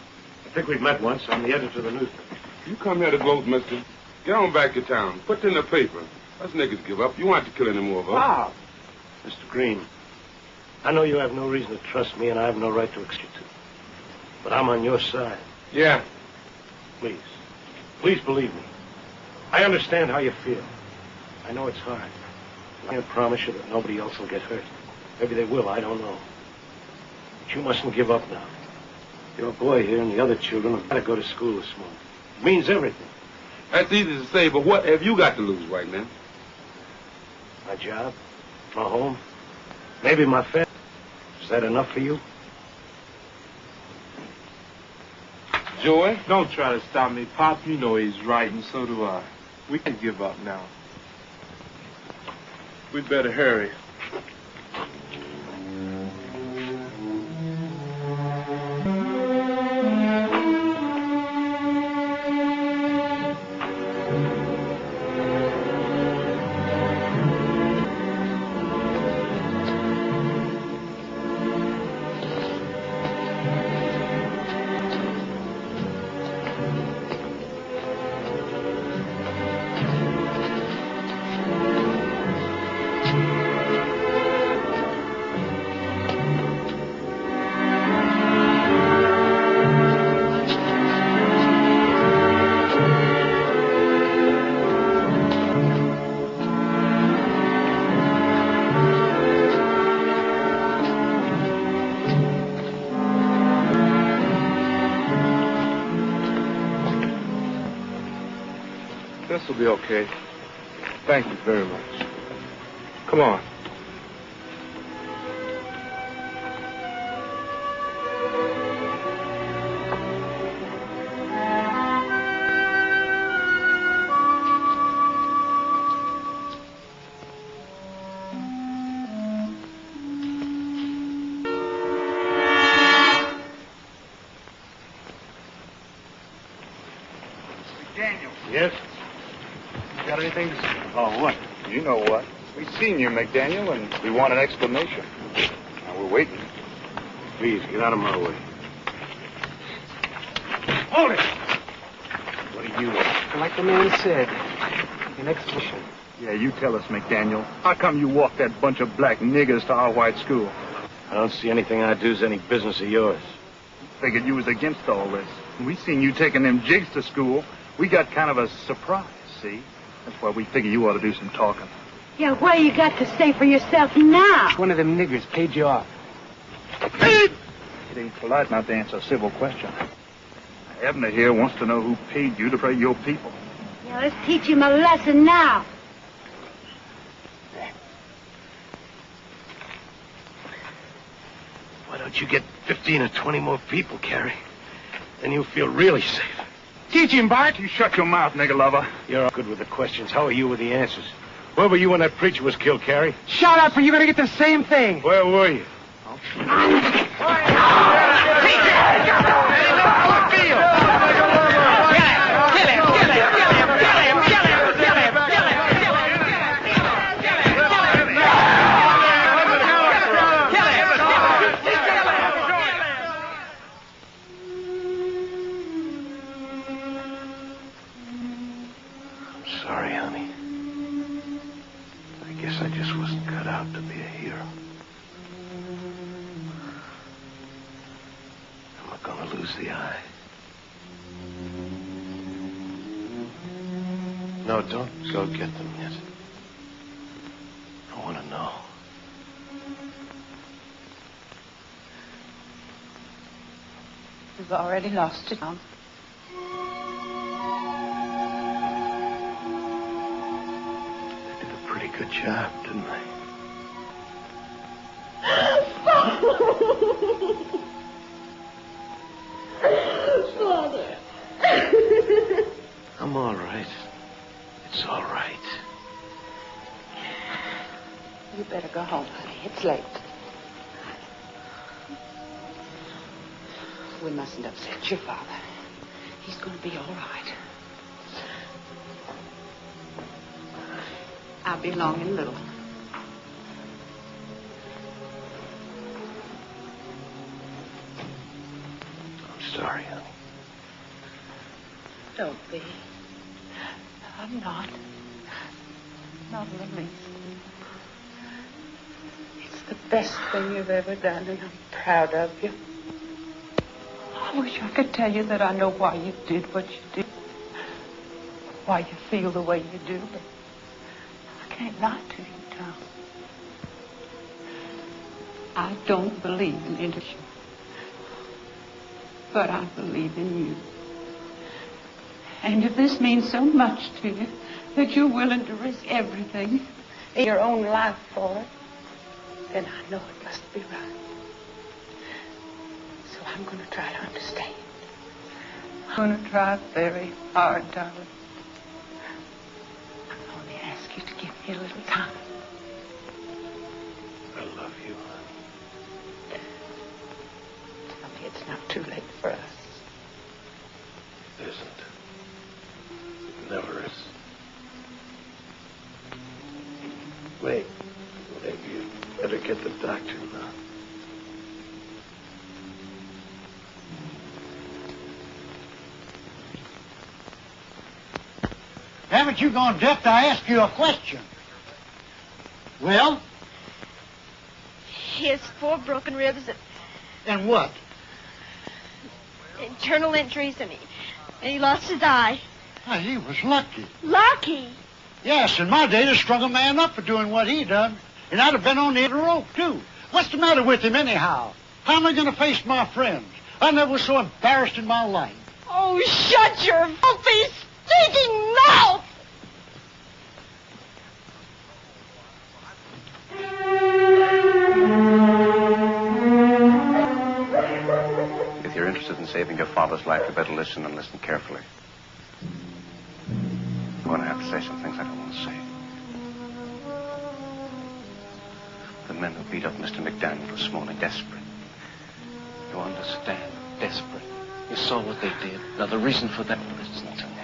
I think we've met once. I'm the editor of the newspaper. You come here to gloat, mister. Get on back to town. Put it in the paper. Us niggas give up. You want to kill any more of us. Ah, Bob! Mr. Green, I know you have no reason to trust me, and I have no right to expect you to. But I'm on your side. Yeah. Please. Please believe me. I understand how you feel. I know it's hard. I can't promise you that nobody else will get hurt. Maybe they will, I don't know. But you mustn't give up now. Your boy here and the other children have got to go to school this morning. It means everything. That's easy to say, but what have you got to lose right now? My job, my home, maybe my family. Is that enough for you? Joy, don't try to stop me. Pop, you know he's right, and so do I. We can't give up now. We'd better hurry. Be okay. Thank you very much. Come on. McDaniel, and we want an explanation. Now we're waiting. Please, get out of my way. Hold it! What do you want? Like the man said, an explanation. Yeah, you tell us, McDaniel. How come you walked that bunch of black niggers to our white school? I don't see anything I do is any business of yours. Figured you was against all this. We seen you taking them jigs to school. We got kind of a surprise, see? That's why we figure you ought to do some talking. Yeah, what you got to say for yourself now? One of them niggers paid you off. It ain't polite not to answer a civil question. Abner here wants to know who paid you to pray your people. Yeah, let's teach him a lesson now. Why don't you get 15 or 20 more people, Carey? Then you'll feel really safe. Teach him, Bart. You shut your mouth, nigger lover. You're all good with the questions. How are you with the answers? Where were you when that preacher was killed, Carey? Shut up, or you're going to get the same thing. Where were you? We've lost it, Tom. Did a pretty good job, didn't they? Father. I'm all right. It's all right. You better go home, honey. It's late. Mustn't upset your father. He's going to be all right. I'll be along in a little. I'm sorry, honey. Don't be. I'm not. Not in the least. It's the best thing you've ever done, and I'm proud of you. I wish I could tell you that I know why you did what you did, why you feel the way you do, but I can't lie to you, Tom. I don't believe in industry, but I believe in you. And if this means so much to you that you're willing to risk everything your own life for it, then I know it must be right. So I'm going to try to understand. I'm going to try very hard, darling. I only ask you to give me a little time. I love you, honey. Tell me it's not too late for us. It isn't. It never is. Wait. Maybe you better get the doctor now. Haven't you gone deaf to ask you a question? Well, He has four broken ribs and and what? internal injuries, and he, and he lost his eye. Why, he was lucky. Lucky. Yes, in my day, they strung a man up for doing what he done. And I'd have been on the end rope, too. What's the matter with him, anyhow? How am I going to face my friends? I never was so embarrassed in my life. Oh, shut your filthy, stinking mouth! Saving your father's life, you better listen and listen carefully. I'm going to have to say some things I don't want to say. The men who beat up Mr. McDaniel this morning, desperate. You understand? Desperate. You saw what they did. Now, the reason for that isn't to me.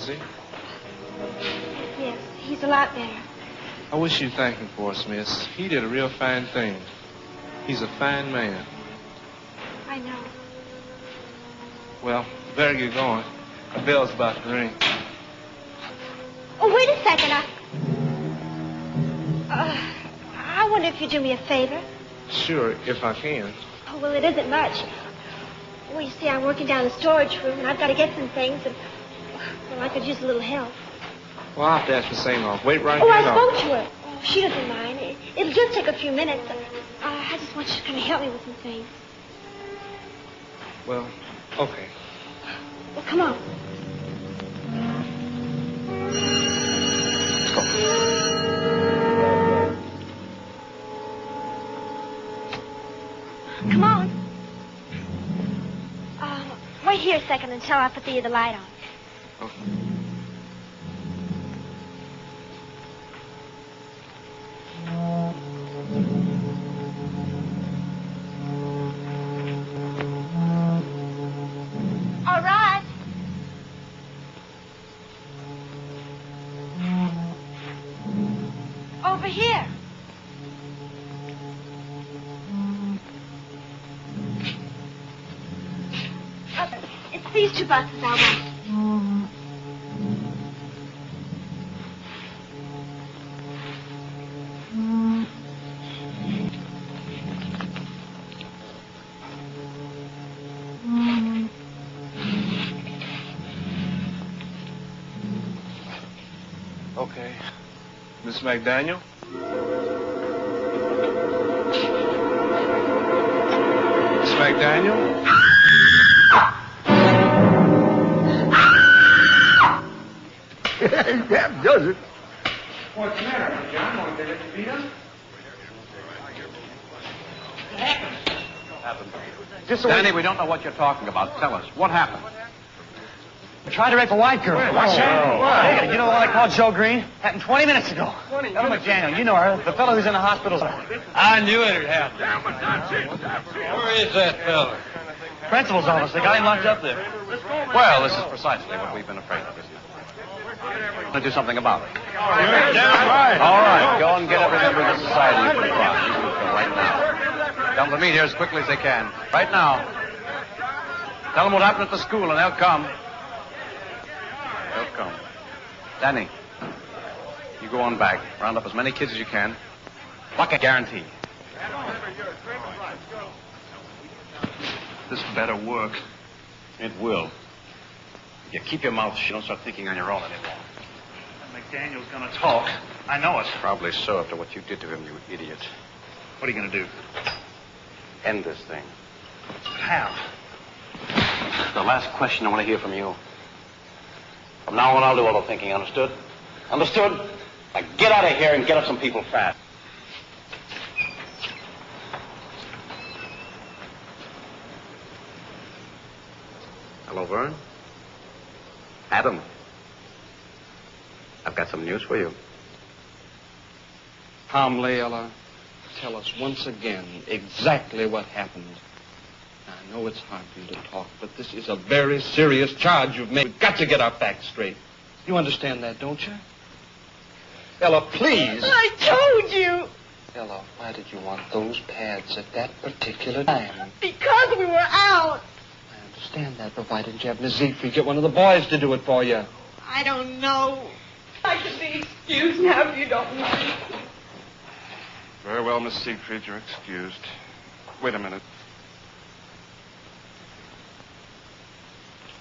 Is he? Yes, he's a lot better. I wish you'd thank him for us, miss. He did a real fine thing. He's a fine man. I know. Well, better get going. A bell's about to ring. Oh, wait a second. I. Uh, I wonder if you'd do me a favor. Sure, if I can. Oh, well, it isn't much. Well, you see, I'm working down the storage room, and I've got to get some things, and well, I could use a little help. Well, I'll have to ask the same off. Wait right oh, here. I now. spoke to her. Oh, she doesn't mind. It, it'll just take a few minutes. Uh, I just want you to come and help me with some things. Well, okay. Well, come on. Come on. Uh, wait here a second until I put the, the light on. All right. Over here. Uh, it's these two buses I want. Miss McDaniel? Miss McDaniel? that does it. What's the matter, John? Want to let you beat up? happened? Danny, we don't know what you're talking about. Tell us. What happened? Tried to rape a white girl. What's that? Hey, you know the one I called Joe Green? Happened 20 minutes ago. Ella McDaniel, you know her. The fellow who's in the hospital. I knew it had happened. Where is that fellow? Principal's office. They got him locked up there. Well, this is precisely what we've been afraid of, isn't it? Let's do something about it. All right, go and get every member of the society you can find. You can go right now. Tell them to meet here as quickly as they can. Right now. Tell them what happened at the school, and they'll come. They'll come. Danny, you go on back. Round up as many kids as you can. Bucket guarantee. This better work. It will. You keep your mouth shut. Don't start thinking on your own anymore. McDaniel's gonna talk. I know it. Probably so after what you did to him, you idiot. What are you gonna do? End this thing. How? The last question I want to hear from you. From now on, I'll do all the thinking. Understood? Understood? Now get out of here and get up some people fast. Hello, Vern. Adam. I've got some news for you. Tom Layella, tell us once again exactly what happened. I know it's hard for you to talk, but this is a very serious charge you've made. We've got to get our facts straight. You understand that, don't you? Ella, please. I told you. Ella, why did you want those pads at that particular time? Because we were out. I understand that, but why didn't you have Miss Siegfried get one of the boys to do it for you? I don't know. I can be excused now if you don't mind. Very well, Miss Siegfried, you're excused. Wait a minute.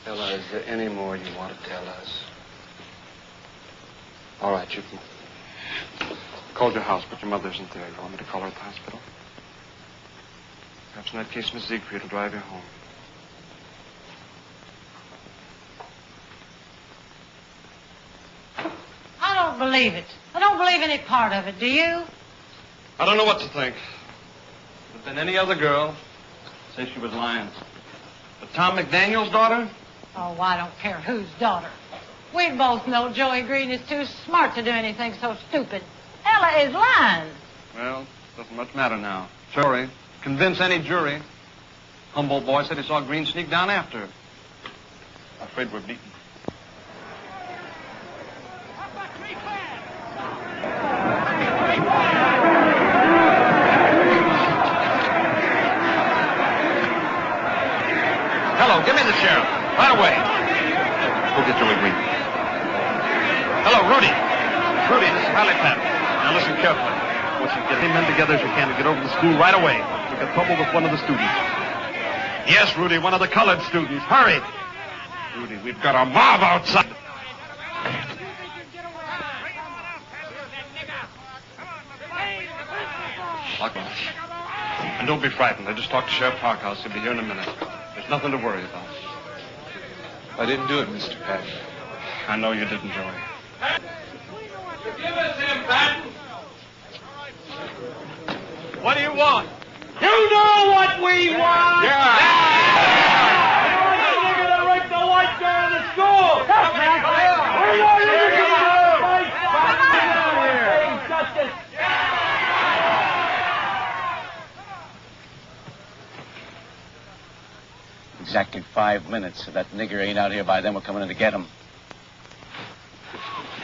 Ella, is there any more you want to tell us? All right, you can. Called your house, but your mother isn't there. You want me to call her at the hospital? Perhaps in that case, Miss Siegfried will drive you home. I don't believe it. I don't believe any part of it, do you? I don't know what to think. But then any other girl say she was lying. But Tom McDaniel's daughter? Oh, I don't care whose daughter. We both know Joey Green is too smart to do anything so stupid. Ella is lying. Well, doesn't much matter now. Sorry. Convince any jury. Humboldt boy said he saw Green sneak down after her. Afraid we're beaten. Hello, give me the sheriff. Right away. Go get Joey Green. Hello, Rudy. Rudy, this is Pat. Now listen carefully. I want you to get any men together as you can to get over to the school right away. We got trouble with one of the students. Yes, Rudy, one of the colored students. Hurry. Rudy, we've got a mob outside. And don't be frightened. I just talked to Sheriff Parkhouse. He'll be here in a minute. There's nothing to worry about. I didn't do it, Mr. Patton. I know you didn't, Joey. Give us him, Patton. What do you want? You know what we want. Yeah. You're gonna rape the white girl in the school. Yes, man. We know you're gonna fight. Get out here. Justice. Exactly five minutes. If that nigger ain't out here by then, we're coming in to get him.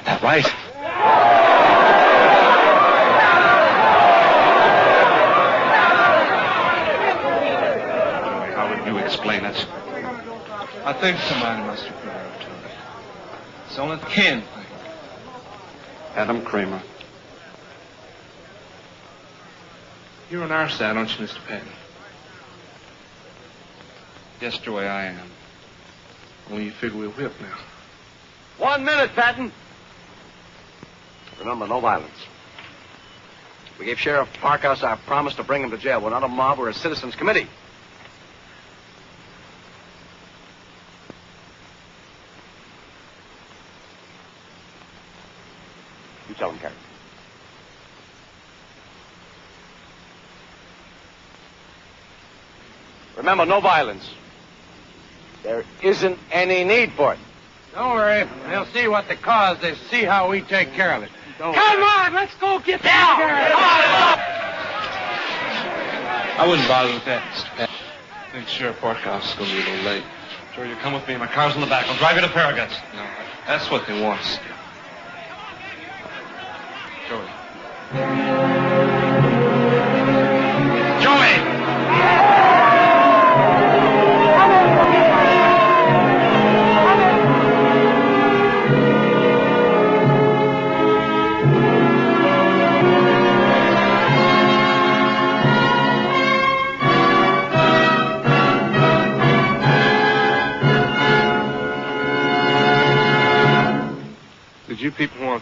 That right? Joey, how would you explain it? I think somebody must have put her up to it. It's the only can thing. Adam Cramer. You're on our side, aren't you, Mr. Patton? Yes, Joey, I am. Only you figure we're whipped now. One minute, Patton. Remember, no violence. We gave Sheriff Parkhouse our promise to bring him to jail. We're not a mob, we're a citizens committee. You tell him, Carey. Remember, no violence. There isn't any need for it. Don't worry. They'll see what the cause is, see how we take care of it. Don't Come on, let's go get down. I wouldn't bother with that, Mr. Patton. I think Sheriff Parkhouse is going to be a little late. Joey, you come with me. My car's in the back. I'll drive you to Farragut's. No, that's what they want us to do. Joey. Joey!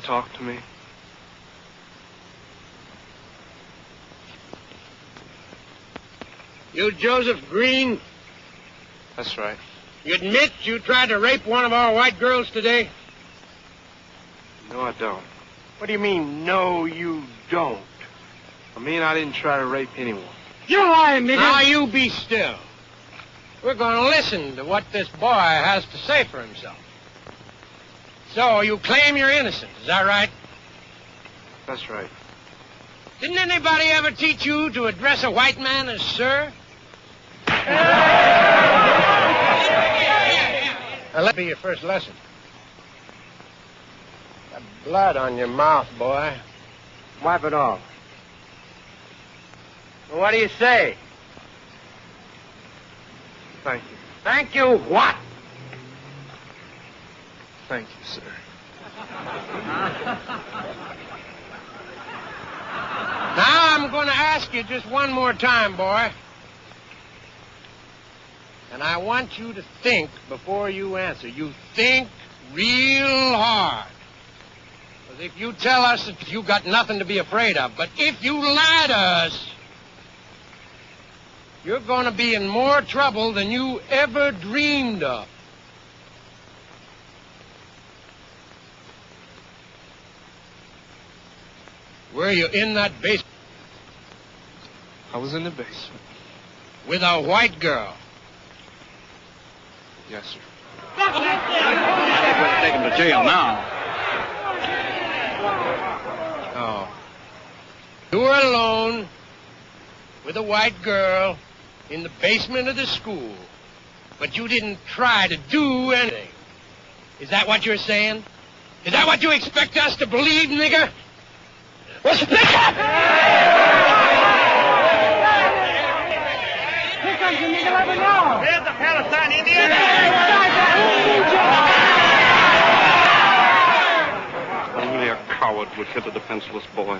Talk to me? You, Joseph Green, That's right. you admit you tried to rape one of our white girls today? No, I don't. What do you mean, no, you don't? I mean, I didn't try to rape anyone. You're lying, nigga. Now, you be still. We're going to listen to what this boy has to say for himself. So, you claim you're innocent, is that right? That's right. Didn't anybody ever teach you to address a white man as sir? Now, let be your first lesson. Got blood on your mouth, boy. Wipe it off. Well, what do you say? Thank you. Thank you, what? Thank you, sir. Now I'm going to ask you just one more time, boy. And I want you to think before you answer. You think real hard. Because if you tell us that you got nothing to be afraid of, but if you lie to us, you're going to be in more trouble than you ever dreamed of. Were you in that basement I was in the basement. with a white girl? Yes, sir. Take him to jail now. Oh. You were alone with a white girl in the basement of the school. But you didn't try to do anything. Is that what you're saying? Is that what you expect us to believe, nigger? Well, speak up! Here comes the nigga, let me. There's the Palestine Indian. Only a coward would hit a defenseless boy.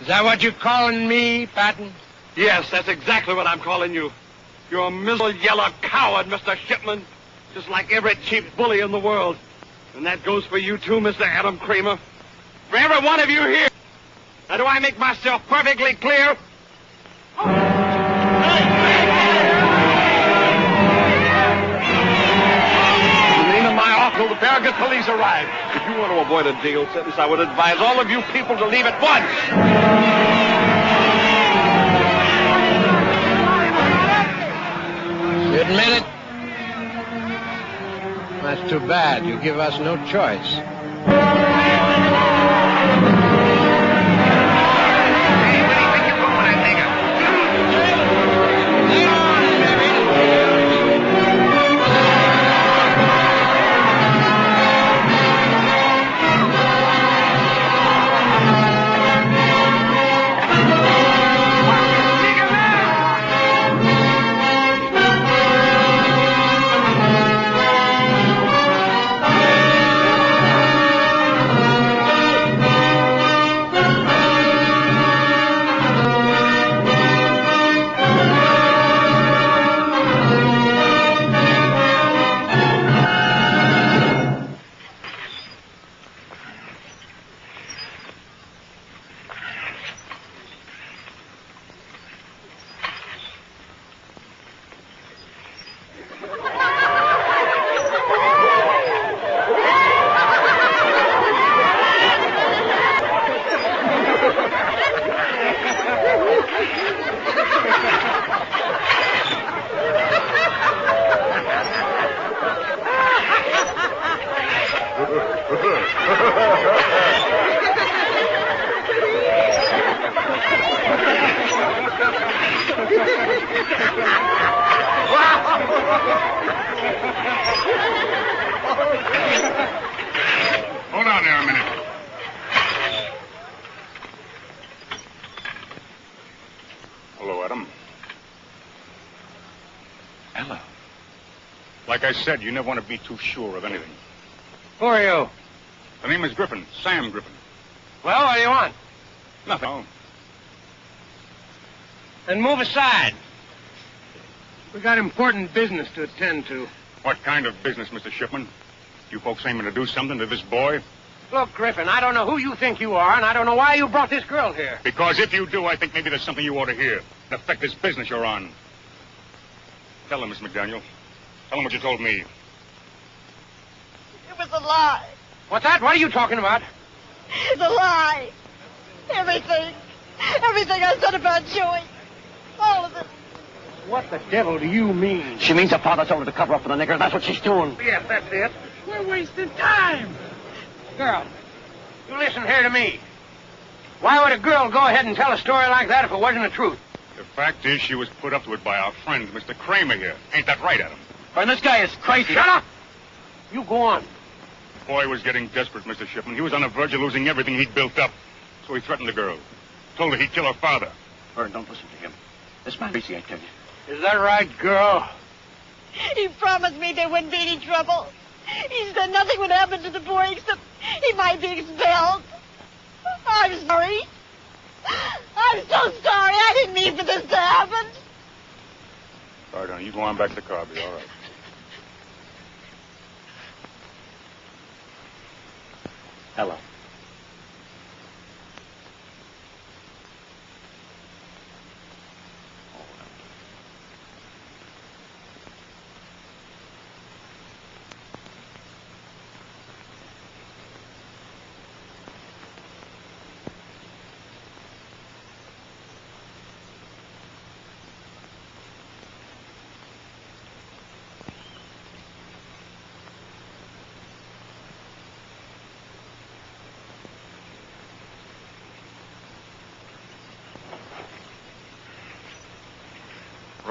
Is that what you're calling me, Patton? Yes, that's exactly what I'm calling you. You're a miserable yellow coward, Mr. Shipman. Just like every cheap bully in the world. And that goes for you too, Mr. Adam Cramer. For every one of you here. Now, do I make myself perfectly clear? In the of my awful, the Farragut police arrive. If you want to avoid a jail sentence, I would advise all of you people to leave at once. You admit it? That's too bad. You give us no choice. Said, you never want to be too sure of anything. Who are you? The name is Griffin, Sam Griffin. Well, what do you want? Nothing. Oh, Then move aside. We got important business to attend to. What kind of business, Mr. Shipman? You folks aiming to do something to this boy? Look, Griffin, I don't know who you think you are, and I don't know why you brought this girl here. Because if you do, I think maybe there's something you ought to hear. It affect this business you're on. Tell him, Miss McDaniel. Tell him what you told me. It was a lie. What's that? What are you talking about? It's a lie. Everything. Everything I said about Joey. All of it. What the devil do you mean? She means her father told her to cover up for the nigger. And that's what she's doing. Yes, that's it. We're wasting time. Girl, you listen here to me. Why would a girl go ahead and tell a story like that if it wasn't the truth? The fact is, she was put up to it by our friend, Mr. Cramer here. Ain't that right, Adam? And this guy is crazy. Shut up! You go on. The boy was getting desperate, Mr. Shipman. He was on the verge of losing everything he'd built up. So he threatened the girl. Told her he'd kill her father. Vern, don't listen to him. This man crazy, I tell you. Is that right, girl? He promised me there wouldn't be any trouble. He said nothing would happen to the boy except he might be expelled. I'm sorry. I'm so sorry. I didn't mean for this to happen. All right, honey, you go on back to the car. Be all right. Ella.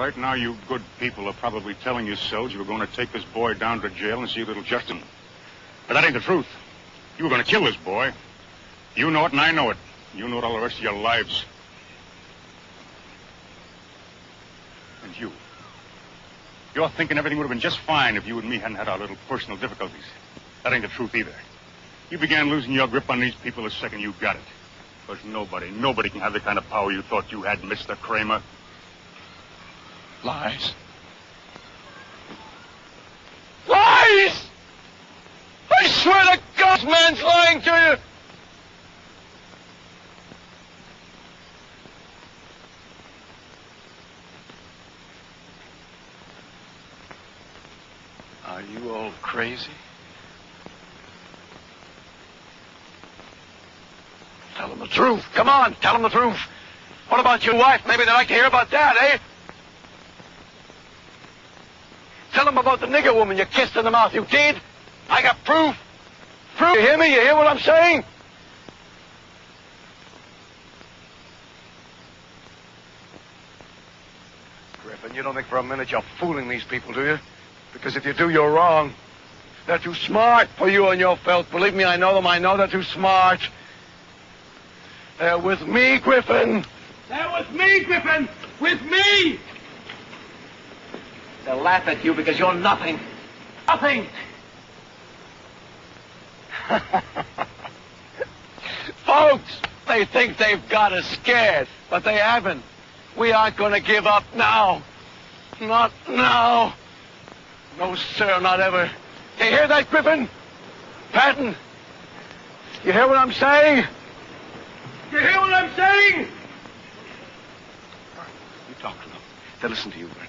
Right now, you good people are probably telling yourselves you were going to take this boy down to jail and see little Justin. But that ain't the truth. You were going to kill this boy. You know it, and I know it. You know it all the rest of your lives. And you. You're thinking everything would have been just fine if you and me hadn't had our little personal difficulties. That ain't the truth either. You began losing your grip on these people the second you got it. Because nobody, nobody can have the kind of power you thought you had, Mr. Cramer. Lies. Lies! I swear to God, man's lying to you. Are you all crazy? Tell them the truth. Come on, tell them the truth. What about your wife? Maybe they'd like to hear about that, eh? Tell them about the nigger woman you kissed in the mouth. You did? I got proof. Proof. You hear me? You hear what I'm saying? Griffin, you don't think for a minute you're fooling these people, do you? Because if you do, you're wrong. They're too smart for you and your filth. Believe me, I know them. I know they're too smart. They're with me, Griffin. They're with me, Griffin! With me! They'll laugh at you because you're nothing. Nothing. Folks, they think they've got us scared, but they haven't. We aren't going to give up now. Not now. No, sir, not ever. You hear that, Griffin? Patton? You hear what I'm saying? You hear what I'm saying? You talk to them. They'll listen to you, Vern.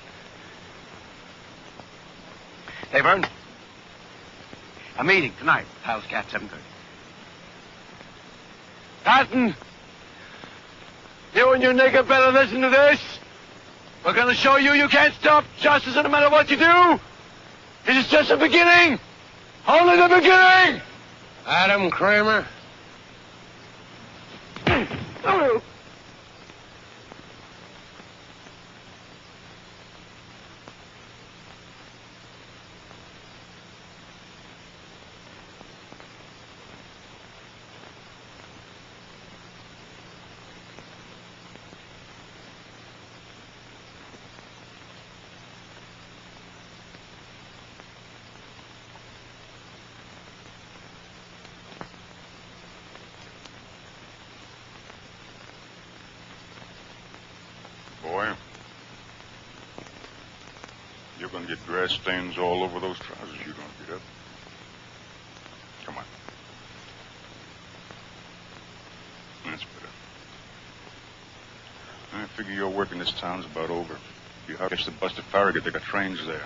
Hey, Vern. A meeting tonight. Hal's Cat, 7.30. Patton! You and your nigger better listen to this. We're to show you you can't stop justice no matter what you do. This is just the beginning. Only the beginning. Adam Cramer. Oh. Boy, you're going to get grass stains all over those trousers you don't get up. Come on. That's better. I figure your work in this town's about over. You have to bus to Farragut. They got trains there.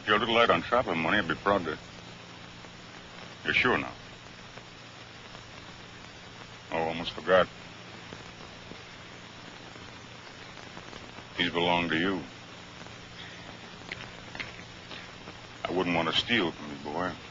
If you're a little light on traveling money, I'd be proud to. You're sure now? Oh, almost forgot. These belong to you. Wouldn't want to steal from me, boy.